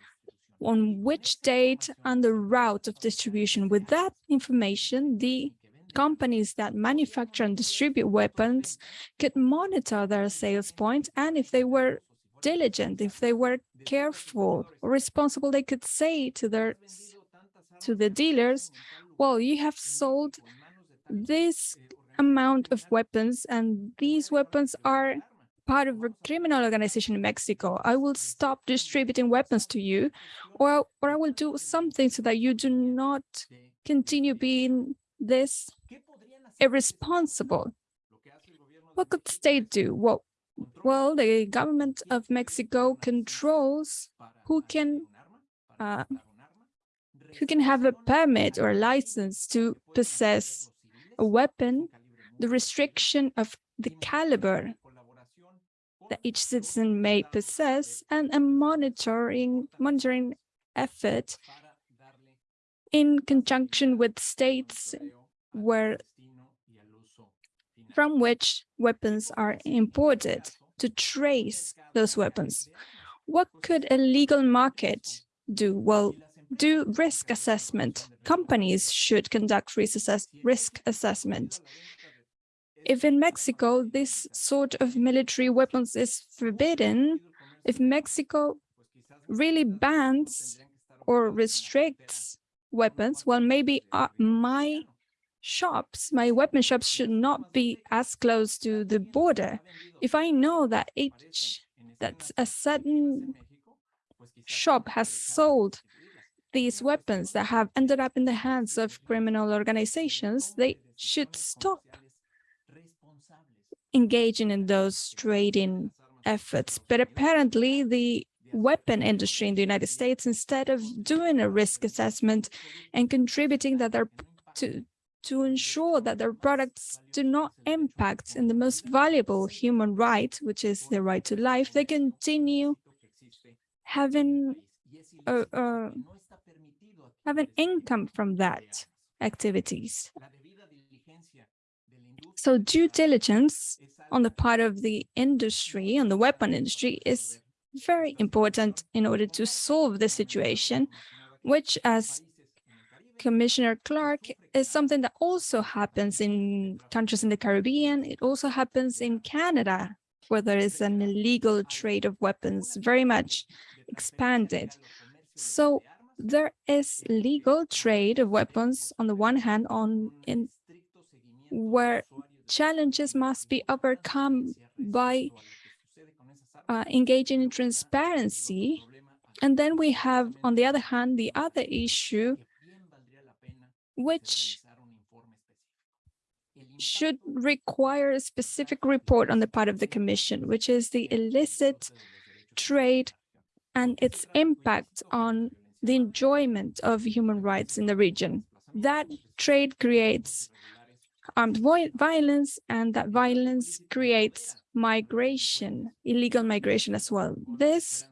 on which date, and the route of distribution. With that information, the companies that manufacture and distribute weapons could monitor their sales points, and if they were diligent, if they were careful or responsible, they could say to their to the dealers, well, you have sold this amount of weapons and these weapons are part of a criminal organization in Mexico. I will stop distributing weapons to you or, or I will do something so that you do not continue being this irresponsible. What could the state do? Well, well, the government of Mexico controls who can uh, who can have a permit or a license to possess a weapon, the restriction of the caliber that each citizen may possess, and a monitoring, monitoring effort in conjunction with states where from which weapons are imported to trace those weapons. What could a legal market do? Well, do risk assessment. Companies should conduct risk, assess risk assessment. If in Mexico this sort of military weapons is forbidden, if Mexico really bans or restricts weapons, well, maybe uh, my shops, my weapon shops should not be as close to the border. If I know that each, that a certain shop has sold these weapons that have ended up in the hands of criminal organizations, they should stop engaging in those trading efforts. But apparently the weapon industry in the United States, instead of doing a risk assessment and contributing that they're to to ensure that their products do not impact in the most valuable human right, which is the right to life, they continue having uh, having income from that activities. So due diligence on the part of the industry, on the weapon industry, is very important in order to solve the situation, which as Commissioner Clarke is something that also happens in countries in the Caribbean. It also happens in Canada, where there is an illegal trade of weapons very much expanded. So there is legal trade of weapons on the one hand on in where challenges must be overcome by uh, engaging in transparency. And then we have, on the other hand, the other issue, which should require a specific report on the part of the Commission, which is the illicit trade and its impact on the enjoyment of human rights in the region. That trade creates armed violence, and that violence creates migration, illegal migration as well. These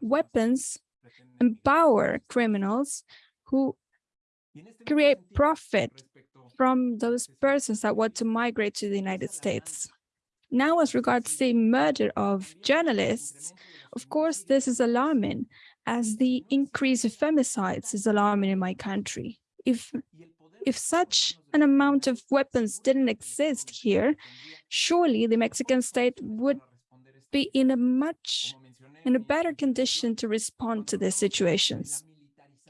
weapons empower criminals who create profit from those persons that want to migrate to the United States. Now, as regards the murder of journalists, of course, this is alarming, as the increase of femicides is alarming in my country. If if such an amount of weapons didn't exist here, surely the Mexican state would be in a much in a better condition to respond to these situations.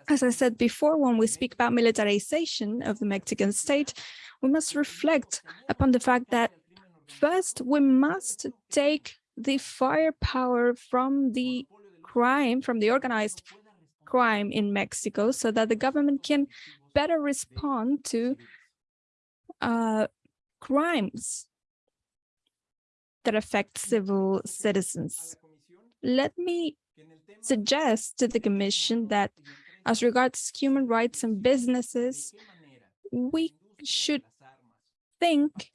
As I said before, when we speak about militarization of the Mexican state, we must reflect upon the fact that first we must take the firepower from the crime, from the organized crime in Mexico so that the government can better respond to uh, crimes that affect civil citizens. Let me suggest to the Commission that as regards human rights and businesses, we should think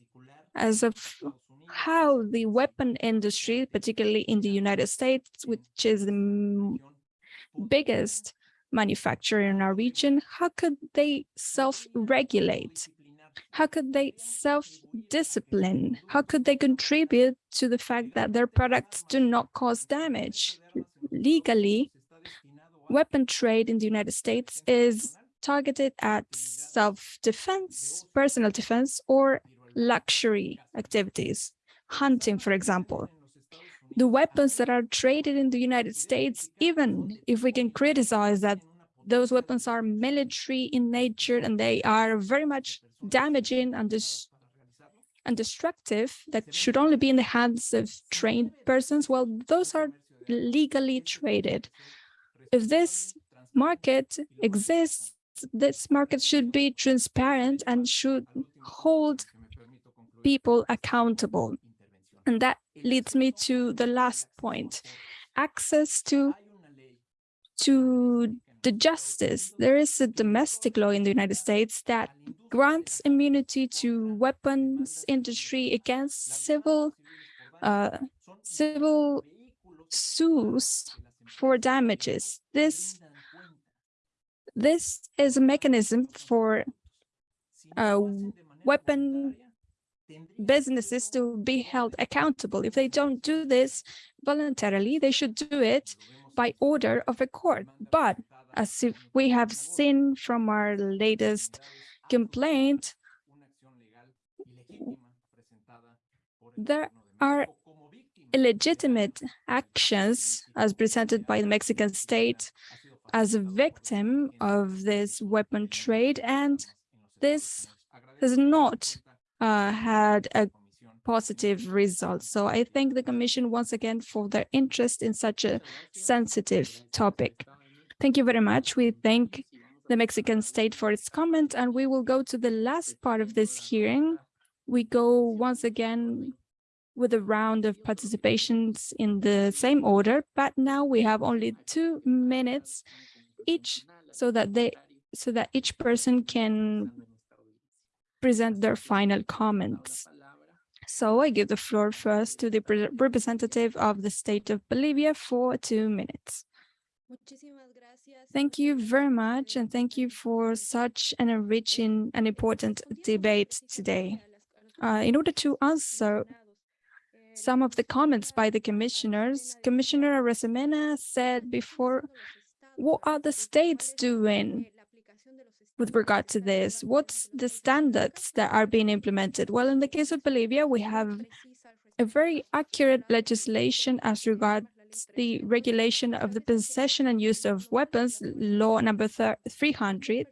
as of how the weapon industry, particularly in the United States, which is the biggest manufacturer in our region, how could they self-regulate? How could they self-discipline? How could they contribute to the fact that their products do not cause damage? Legally, weapon trade in the United States is targeted at self-defense, personal defense, or luxury activities, hunting, for example the weapons that are traded in the United States, even if we can criticize that those weapons are military in nature and they are very much damaging and, dis and destructive that should only be in the hands of trained persons, well, those are legally traded. If this market exists, this market should be transparent and should hold people accountable. And that leads me to the last point, access to, to the justice. There is a domestic law in the United States that grants immunity to weapons industry against civil uh, civil suits for damages. This this is a mechanism for uh, weapon businesses to be held accountable. If they don't do this voluntarily, they should do it by order of a court. But as if we have seen from our latest complaint, there are illegitimate actions as presented by the Mexican state as a victim of this weapon trade, and this has not uh, had a positive result. So I thank the Commission once again for their interest in such a sensitive topic. Thank you very much. We thank the Mexican state for its comment, and we will go to the last part of this hearing. We go once again with a round of participations in the same order, but now we have only two minutes each so that they so that each person can present their final comments. So I give the floor first to the representative of the state of Bolivia for two minutes. Thank you very much, and thank you for such an enriching and important debate today. Uh, in order to answer some of the comments by the commissioners, Commissioner Arosemena said before, what are the states doing with regard to this? What's the standards that are being implemented? Well, in the case of Bolivia, we have a very accurate legislation as regards the regulation of the possession and use of weapons, law number 300,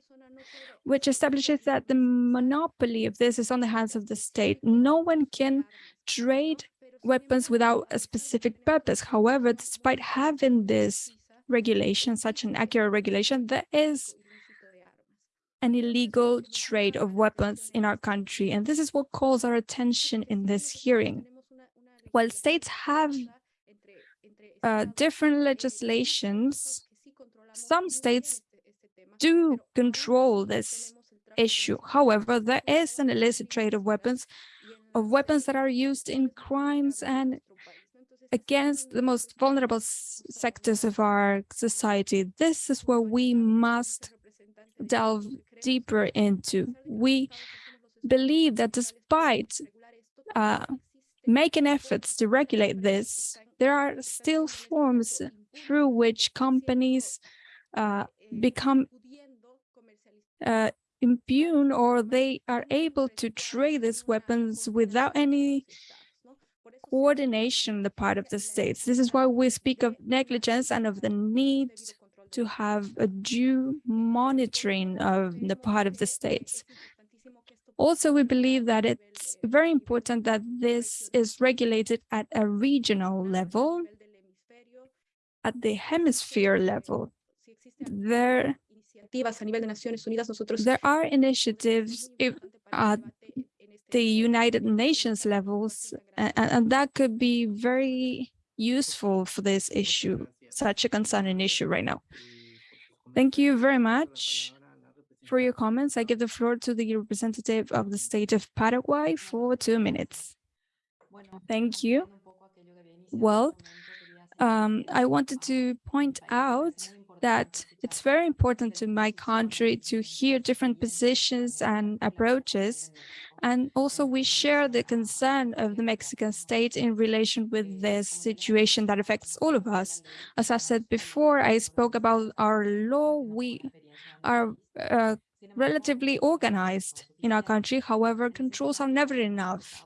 which establishes that the monopoly of this is on the hands of the state. No one can trade weapons without a specific purpose. However, despite having this regulation, such an accurate regulation, there is an illegal trade of weapons in our country. And this is what calls our attention in this hearing. While states have uh, different legislations, some states do control this issue. However, there is an illicit trade of weapons, of weapons that are used in crimes and against the most vulnerable sectors of our society. This is where we must delve deeper into. We believe that despite uh, making efforts to regulate this, there are still forms through which companies uh, become uh, impugn or they are able to trade these weapons without any coordination on the part of the states. This is why we speak of negligence and of the need to have a due monitoring of the part of the states. Also, we believe that it's very important that this is regulated at a regional level, at the hemisphere level. There, there are initiatives at the United Nations levels, and, and that could be very useful for this issue, such a concerning issue right now. Thank you very much for your comments. I give the floor to the representative of the state of Paraguay for two minutes. Thank you. Well, um, I wanted to point out that it's very important to my country to hear different positions and approaches. And also we share the concern of the Mexican state in relation with this situation that affects all of us. As I said before, I spoke about our law. We are uh, relatively organized in our country. However, controls are never enough.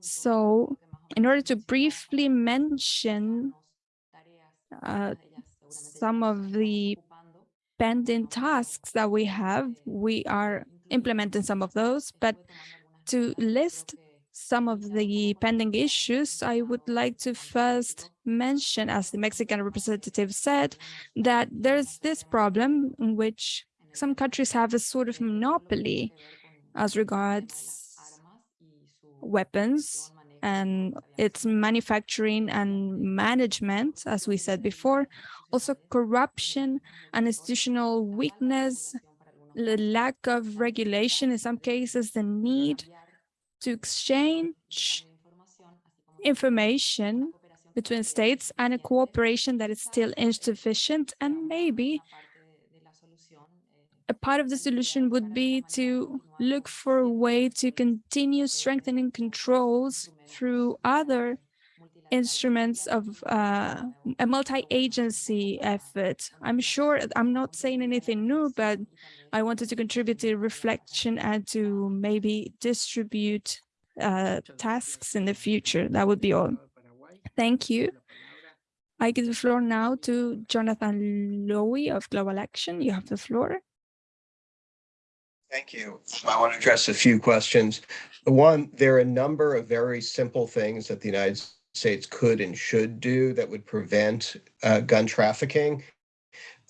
So in order to briefly mention uh, some of the pending tasks that we have, we are implementing some of those, but to list some of the pending issues, I would like to first mention, as the Mexican representative said, that there's this problem in which some countries have a sort of monopoly as regards weapons and its manufacturing and management, as we said before, also corruption and institutional weakness, the lack of regulation, in some cases, the need to exchange information between states and a cooperation that is still insufficient. And maybe a part of the solution would be to look for a way to continue strengthening controls through other instruments of uh, a multi-agency effort. I'm sure I'm not saying anything new, but I wanted to contribute to reflection and to maybe distribute uh, tasks in the future. That would be all. Thank you. I give the floor now to Jonathan Lowy of Global Action. You have the floor. Thank you. I want to address a few questions. One, there are a number of very simple things that the United States could and should do that would prevent uh, gun trafficking.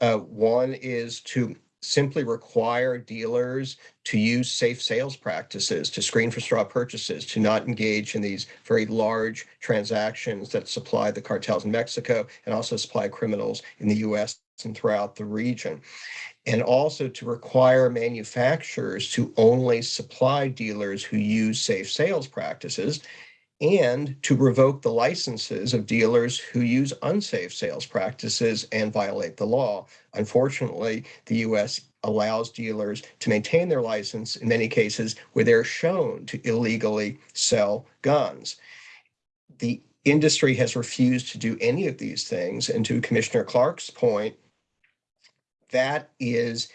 Uh, one is to simply require dealers to use safe sales practices, to screen for straw purchases, to not engage in these very large transactions that supply the cartels in Mexico and also supply criminals in the US and throughout the region. And also to require manufacturers to only supply dealers who use safe sales practices and to revoke the licenses of dealers who use unsafe sales practices and violate the law. Unfortunately, the US allows dealers to maintain their license in many cases where they're shown to illegally sell guns. The industry has refused to do any of these things. And to Commissioner Clarke's point, that is,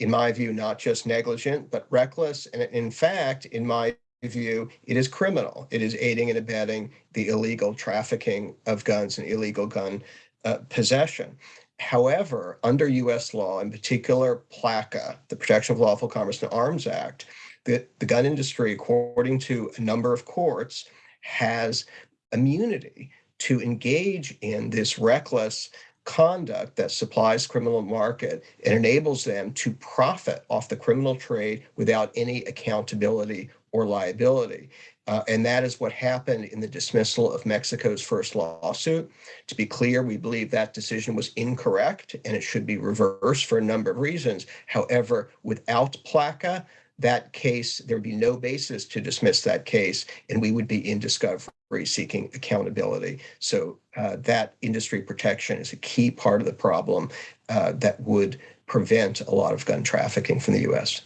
in my view, not just negligent, but reckless. And in fact, in my view, it is criminal. It is aiding and abetting the illegal trafficking of guns and illegal gun uh, possession. However, under US law, in particular PLCAA, the Protection of Lawful Commerce and Arms Act, the, the gun industry, according to a number of courts, has immunity to engage in this reckless conduct that supplies criminal market and enables them to profit off the criminal trade without any accountability or liability. Uh, and that is what happened in the dismissal of Mexico's first lawsuit. To be clear, we believe that decision was incorrect and it should be reversed for a number of reasons. However, without PLCAA, that case, there would be no basis to dismiss that case, and we would be in discovery seeking accountability. So uh, that industry protection is a key part of the problem uh, that would prevent a lot of gun trafficking from the U.S.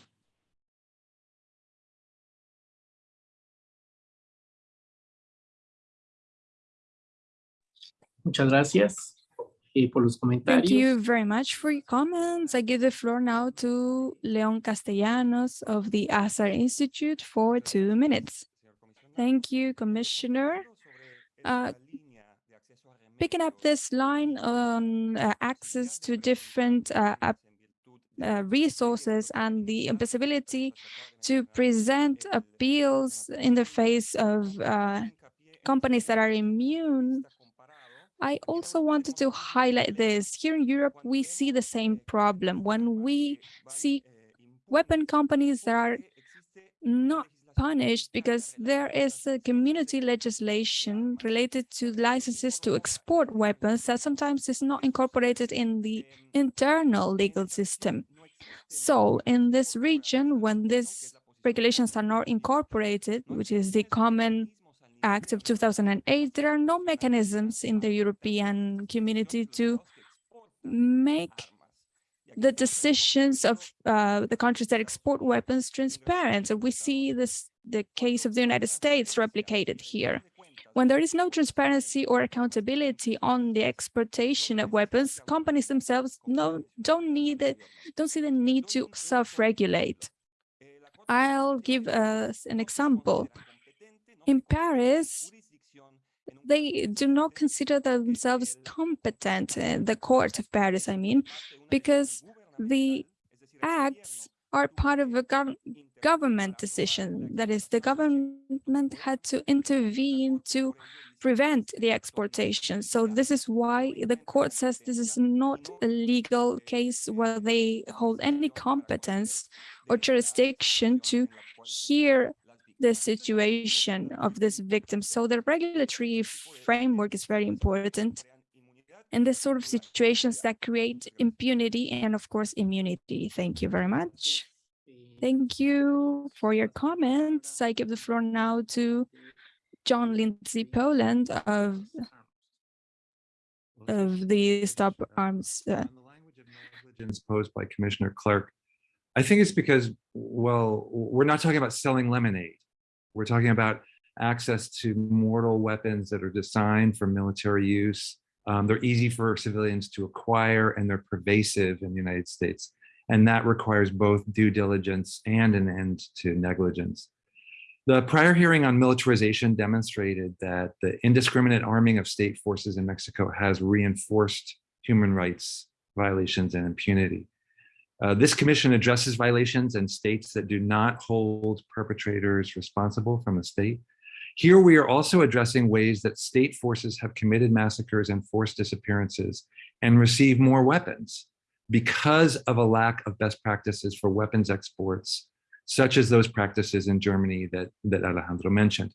Muchas gracias eh, por los comentarios. Thank you very much for your comments. I give the floor now to Leon Castellanos of the Asser Institute for two minutes. Thank you, Commissioner. Uh, picking up this line on uh, access to different uh, uh, resources and the impossibility to present appeals in the face of uh, companies that are immune I also wanted to highlight this. Here in Europe, we see the same problem. When we see weapon companies that are not punished because there is a community legislation related to licenses to export weapons that sometimes is not incorporated in the internal legal system. So in this region, when these regulations are not incorporated, which is the common Act of 2008, there are no mechanisms in the European community to make the decisions of uh, the countries that export weapons transparent. And we see this the case of the United States replicated here. When there is no transparency or accountability on the exportation of weapons, companies themselves no, don't need it, don't see the need to self-regulate. I'll give us an example in Paris, they do not consider themselves competent, uh, the court of Paris, I mean, because the acts are part of a gov government decision. That is, the government had to intervene to prevent the exportation. So this is why the court says this is not a legal case where they hold any competence or jurisdiction to hear the situation of this victim. So the regulatory framework is very important in this sort of situations that create impunity and of course immunity. Thank you very much. Thank you for your comments. I give the floor now to John Lindsay Poland of of the Stop Arms. Uh, posed by Commissioner Clarke. I think it's because, well, we're not talking about selling lemonade. We're talking about access to mortal weapons that are designed for military use. Um, they're easy for civilians to acquire and they're pervasive in the United States. And that requires both due diligence and an end to negligence. The prior hearing on militarization demonstrated that the indiscriminate arming of state forces in Mexico has reinforced human rights violations and impunity. Uh, this commission addresses violations and states that do not hold perpetrators responsible from the state. Here we are also addressing ways that state forces have committed massacres and forced disappearances and receive more weapons because of a lack of best practices for weapons exports, such as those practices in Germany that, that Alejandro mentioned.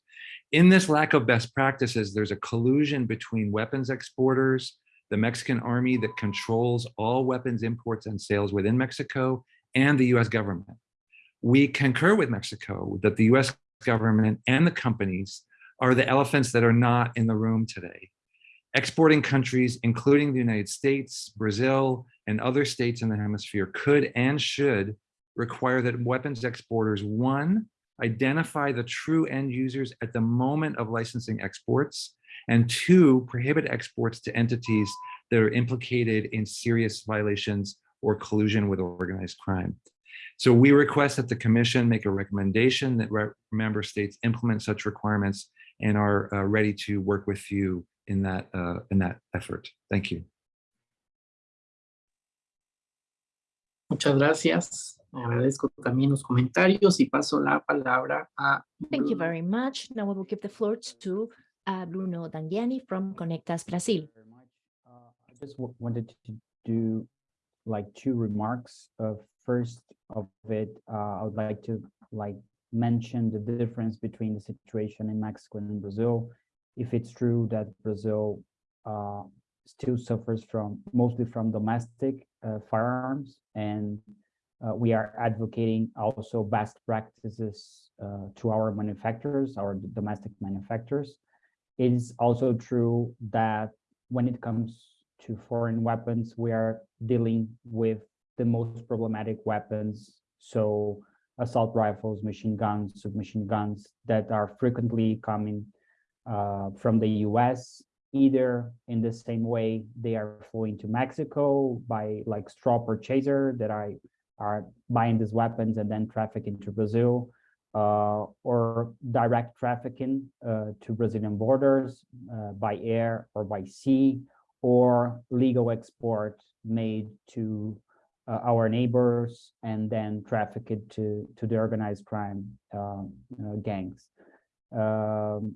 In this lack of best practices, there's a collusion between weapons exporters, the Mexican army that controls all weapons imports and sales within Mexico, and the US government. We concur with Mexico that the US government and the companies are the elephants that are not in the room today. Exporting countries, including the United States, Brazil, and other states in the hemisphere could and should require that weapons exporters, one, identify the true end users at the moment of licensing exports, and two, prohibit exports to entities that are implicated in serious violations or collusion with organized crime. So we request that the commission make a recommendation that member states implement such requirements and are uh, ready to work with you in that uh, in that effort. Thank you. Muchas gracias. Agradezco también los comentarios y paso la palabra a Thank you very much. Now we will give the floor to Bruno Langeani from Conectas Brazil. Uh, I just wanted to do like two remarks. Uh, first of it, uh, I would like to like mention the difference between the situation in Mexico and in Brazil. If it's true that Brazil uh, still suffers from mostly from domestic uh, firearms and uh, we are advocating also best practices to our manufacturers, our domestic manufacturers. It is also true that when it comes to foreign weapons, we are dealing with the most problematic weapons. So assault rifles, machine guns, submachine guns that are frequently coming uh, from the US, either in the same way they are flowing to Mexico by like straw purchaser that I are buying these weapons and then trafficking to Brazil, uh, or direct trafficking uh, to Brazilian borders uh, by air or by sea, or legal export made to uh, our neighbors and then trafficked to, to the organized crime um, gangs. Um,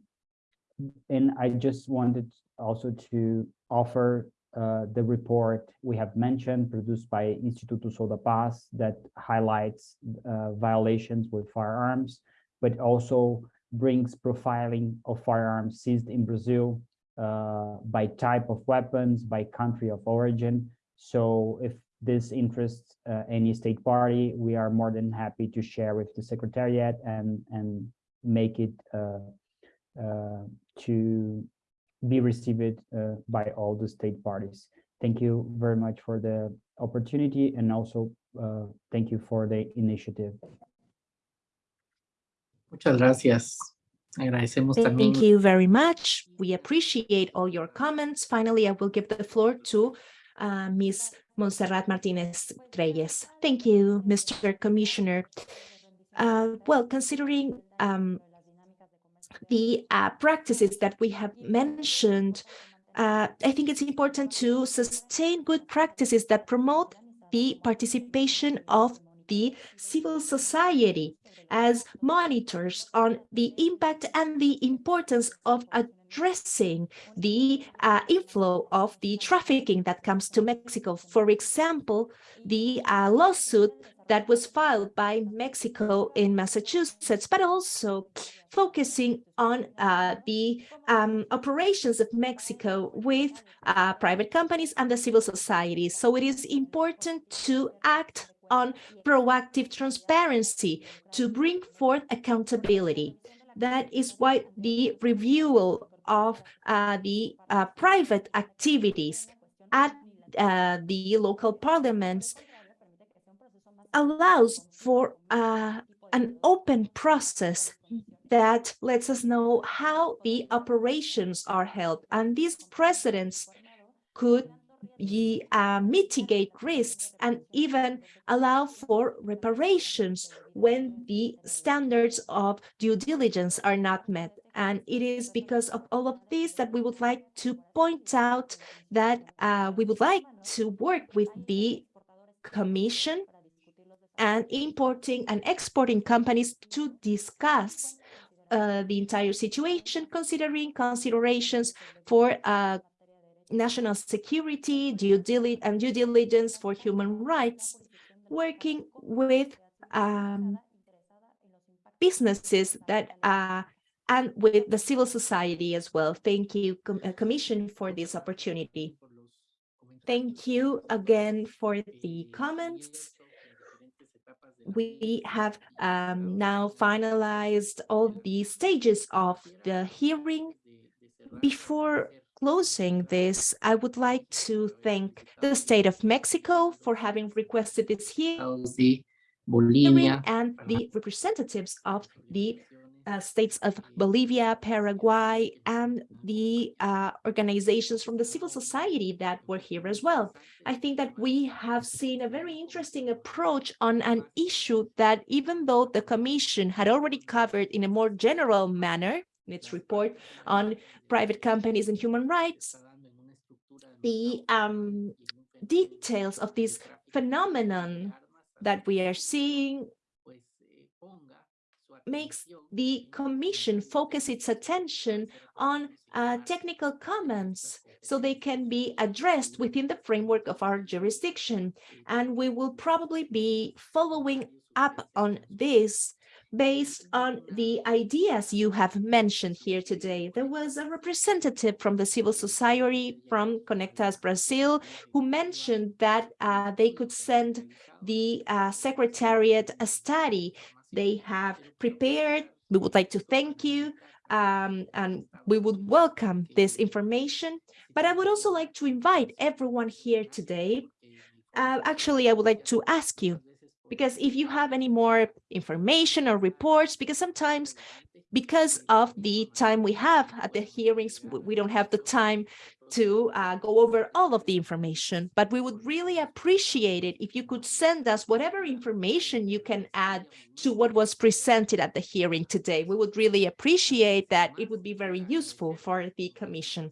and I just wanted also to offer uh, the report we have mentioned produced by Instituto Sou da Paz that highlights uh, violations with firearms, but also brings profiling of firearms seized in Brazil uh, by type of weapons, by country of origin. So if this interests uh, any state party, we are more than happy to share with the Secretariat and, and make it uh, to be received uh, by all the state parties. Thank you very much for the opportunity and also uh, thank you for the initiative. Muchas gracias. Agradecemos Thank you very much. We appreciate all your comments. Finally, I will give the floor to uh, Ms. Montserrat Martinez Reyes. Thank you, Mr. Commissioner. Uh, well, considering um, the uh, practices that we have mentioned, uh, I think it's important to sustain good practices that promote the participation of the civil society as monitors on the impact and the importance of addressing the uh, inflow of the trafficking that comes to Mexico. For example, the uh, lawsuit that was filed by Mexico in Massachusetts, but also focusing on uh, the um, operations of Mexico with uh, private companies and the civil society. So it is important to act on proactive transparency to bring forth accountability. That is why the review of uh, the uh, private activities at uh, the local parliaments allows for uh, an open process that lets us know how the operations are held. And these precedents could uh, mitigate risks and even allow for reparations when the standards of due diligence are not met. And it is because of all of this that we would like to point out that uh, we would like to work with the Commission and importing and exporting companies to discuss uh, the entire situation, considering considerations for uh, national security, due diligence, and due diligence for human rights, working with um, businesses that uh, and with the civil society as well. Thank you, Com uh, Commission, for this opportunity. Thank you again for the comments. We have um, now finalized all the stages of the hearing. Before closing this, I would like to thank the state of Mexico for having requested this hearing Estados de Bolivia, and the representatives of the uh, states of Bolivia, Paraguay, and the uh, organizations from the civil society that were here as well. I think that we have seen a very interesting approach on an issue that even though the Commission had already covered in a more general manner in its report on private companies and human rights, the um, details of this phenomenon that we are seeing makes the commission focus its attention on uh, technical comments so they can be addressed within the framework of our jurisdiction. And we will probably be following up on this based on the ideas you have mentioned here today. There was a representative from the civil society from Conectas Brazil who mentioned that uh, they could send the uh, secretariat a study they have prepared. We would like to thank you um, and we would welcome this information. But I would also like to invite everyone here today. Uh, actually, I would like to ask you, because if you have any more information or reports, because sometimes because of the time we have at the hearings, we don't have the time to uh, go over all of the information, but we would really appreciate it if you could send us whatever information you can add to what was presented at the hearing today. We would really appreciate that. It would be very useful for the commission.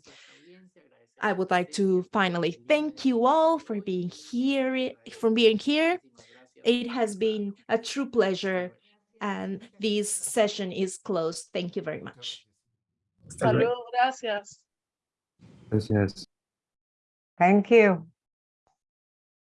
I would like to finally thank you all for being here, for being here. It has been a true pleasure and this session is closed. Thank you very much. Salud, gracias. Gracias. Thank you.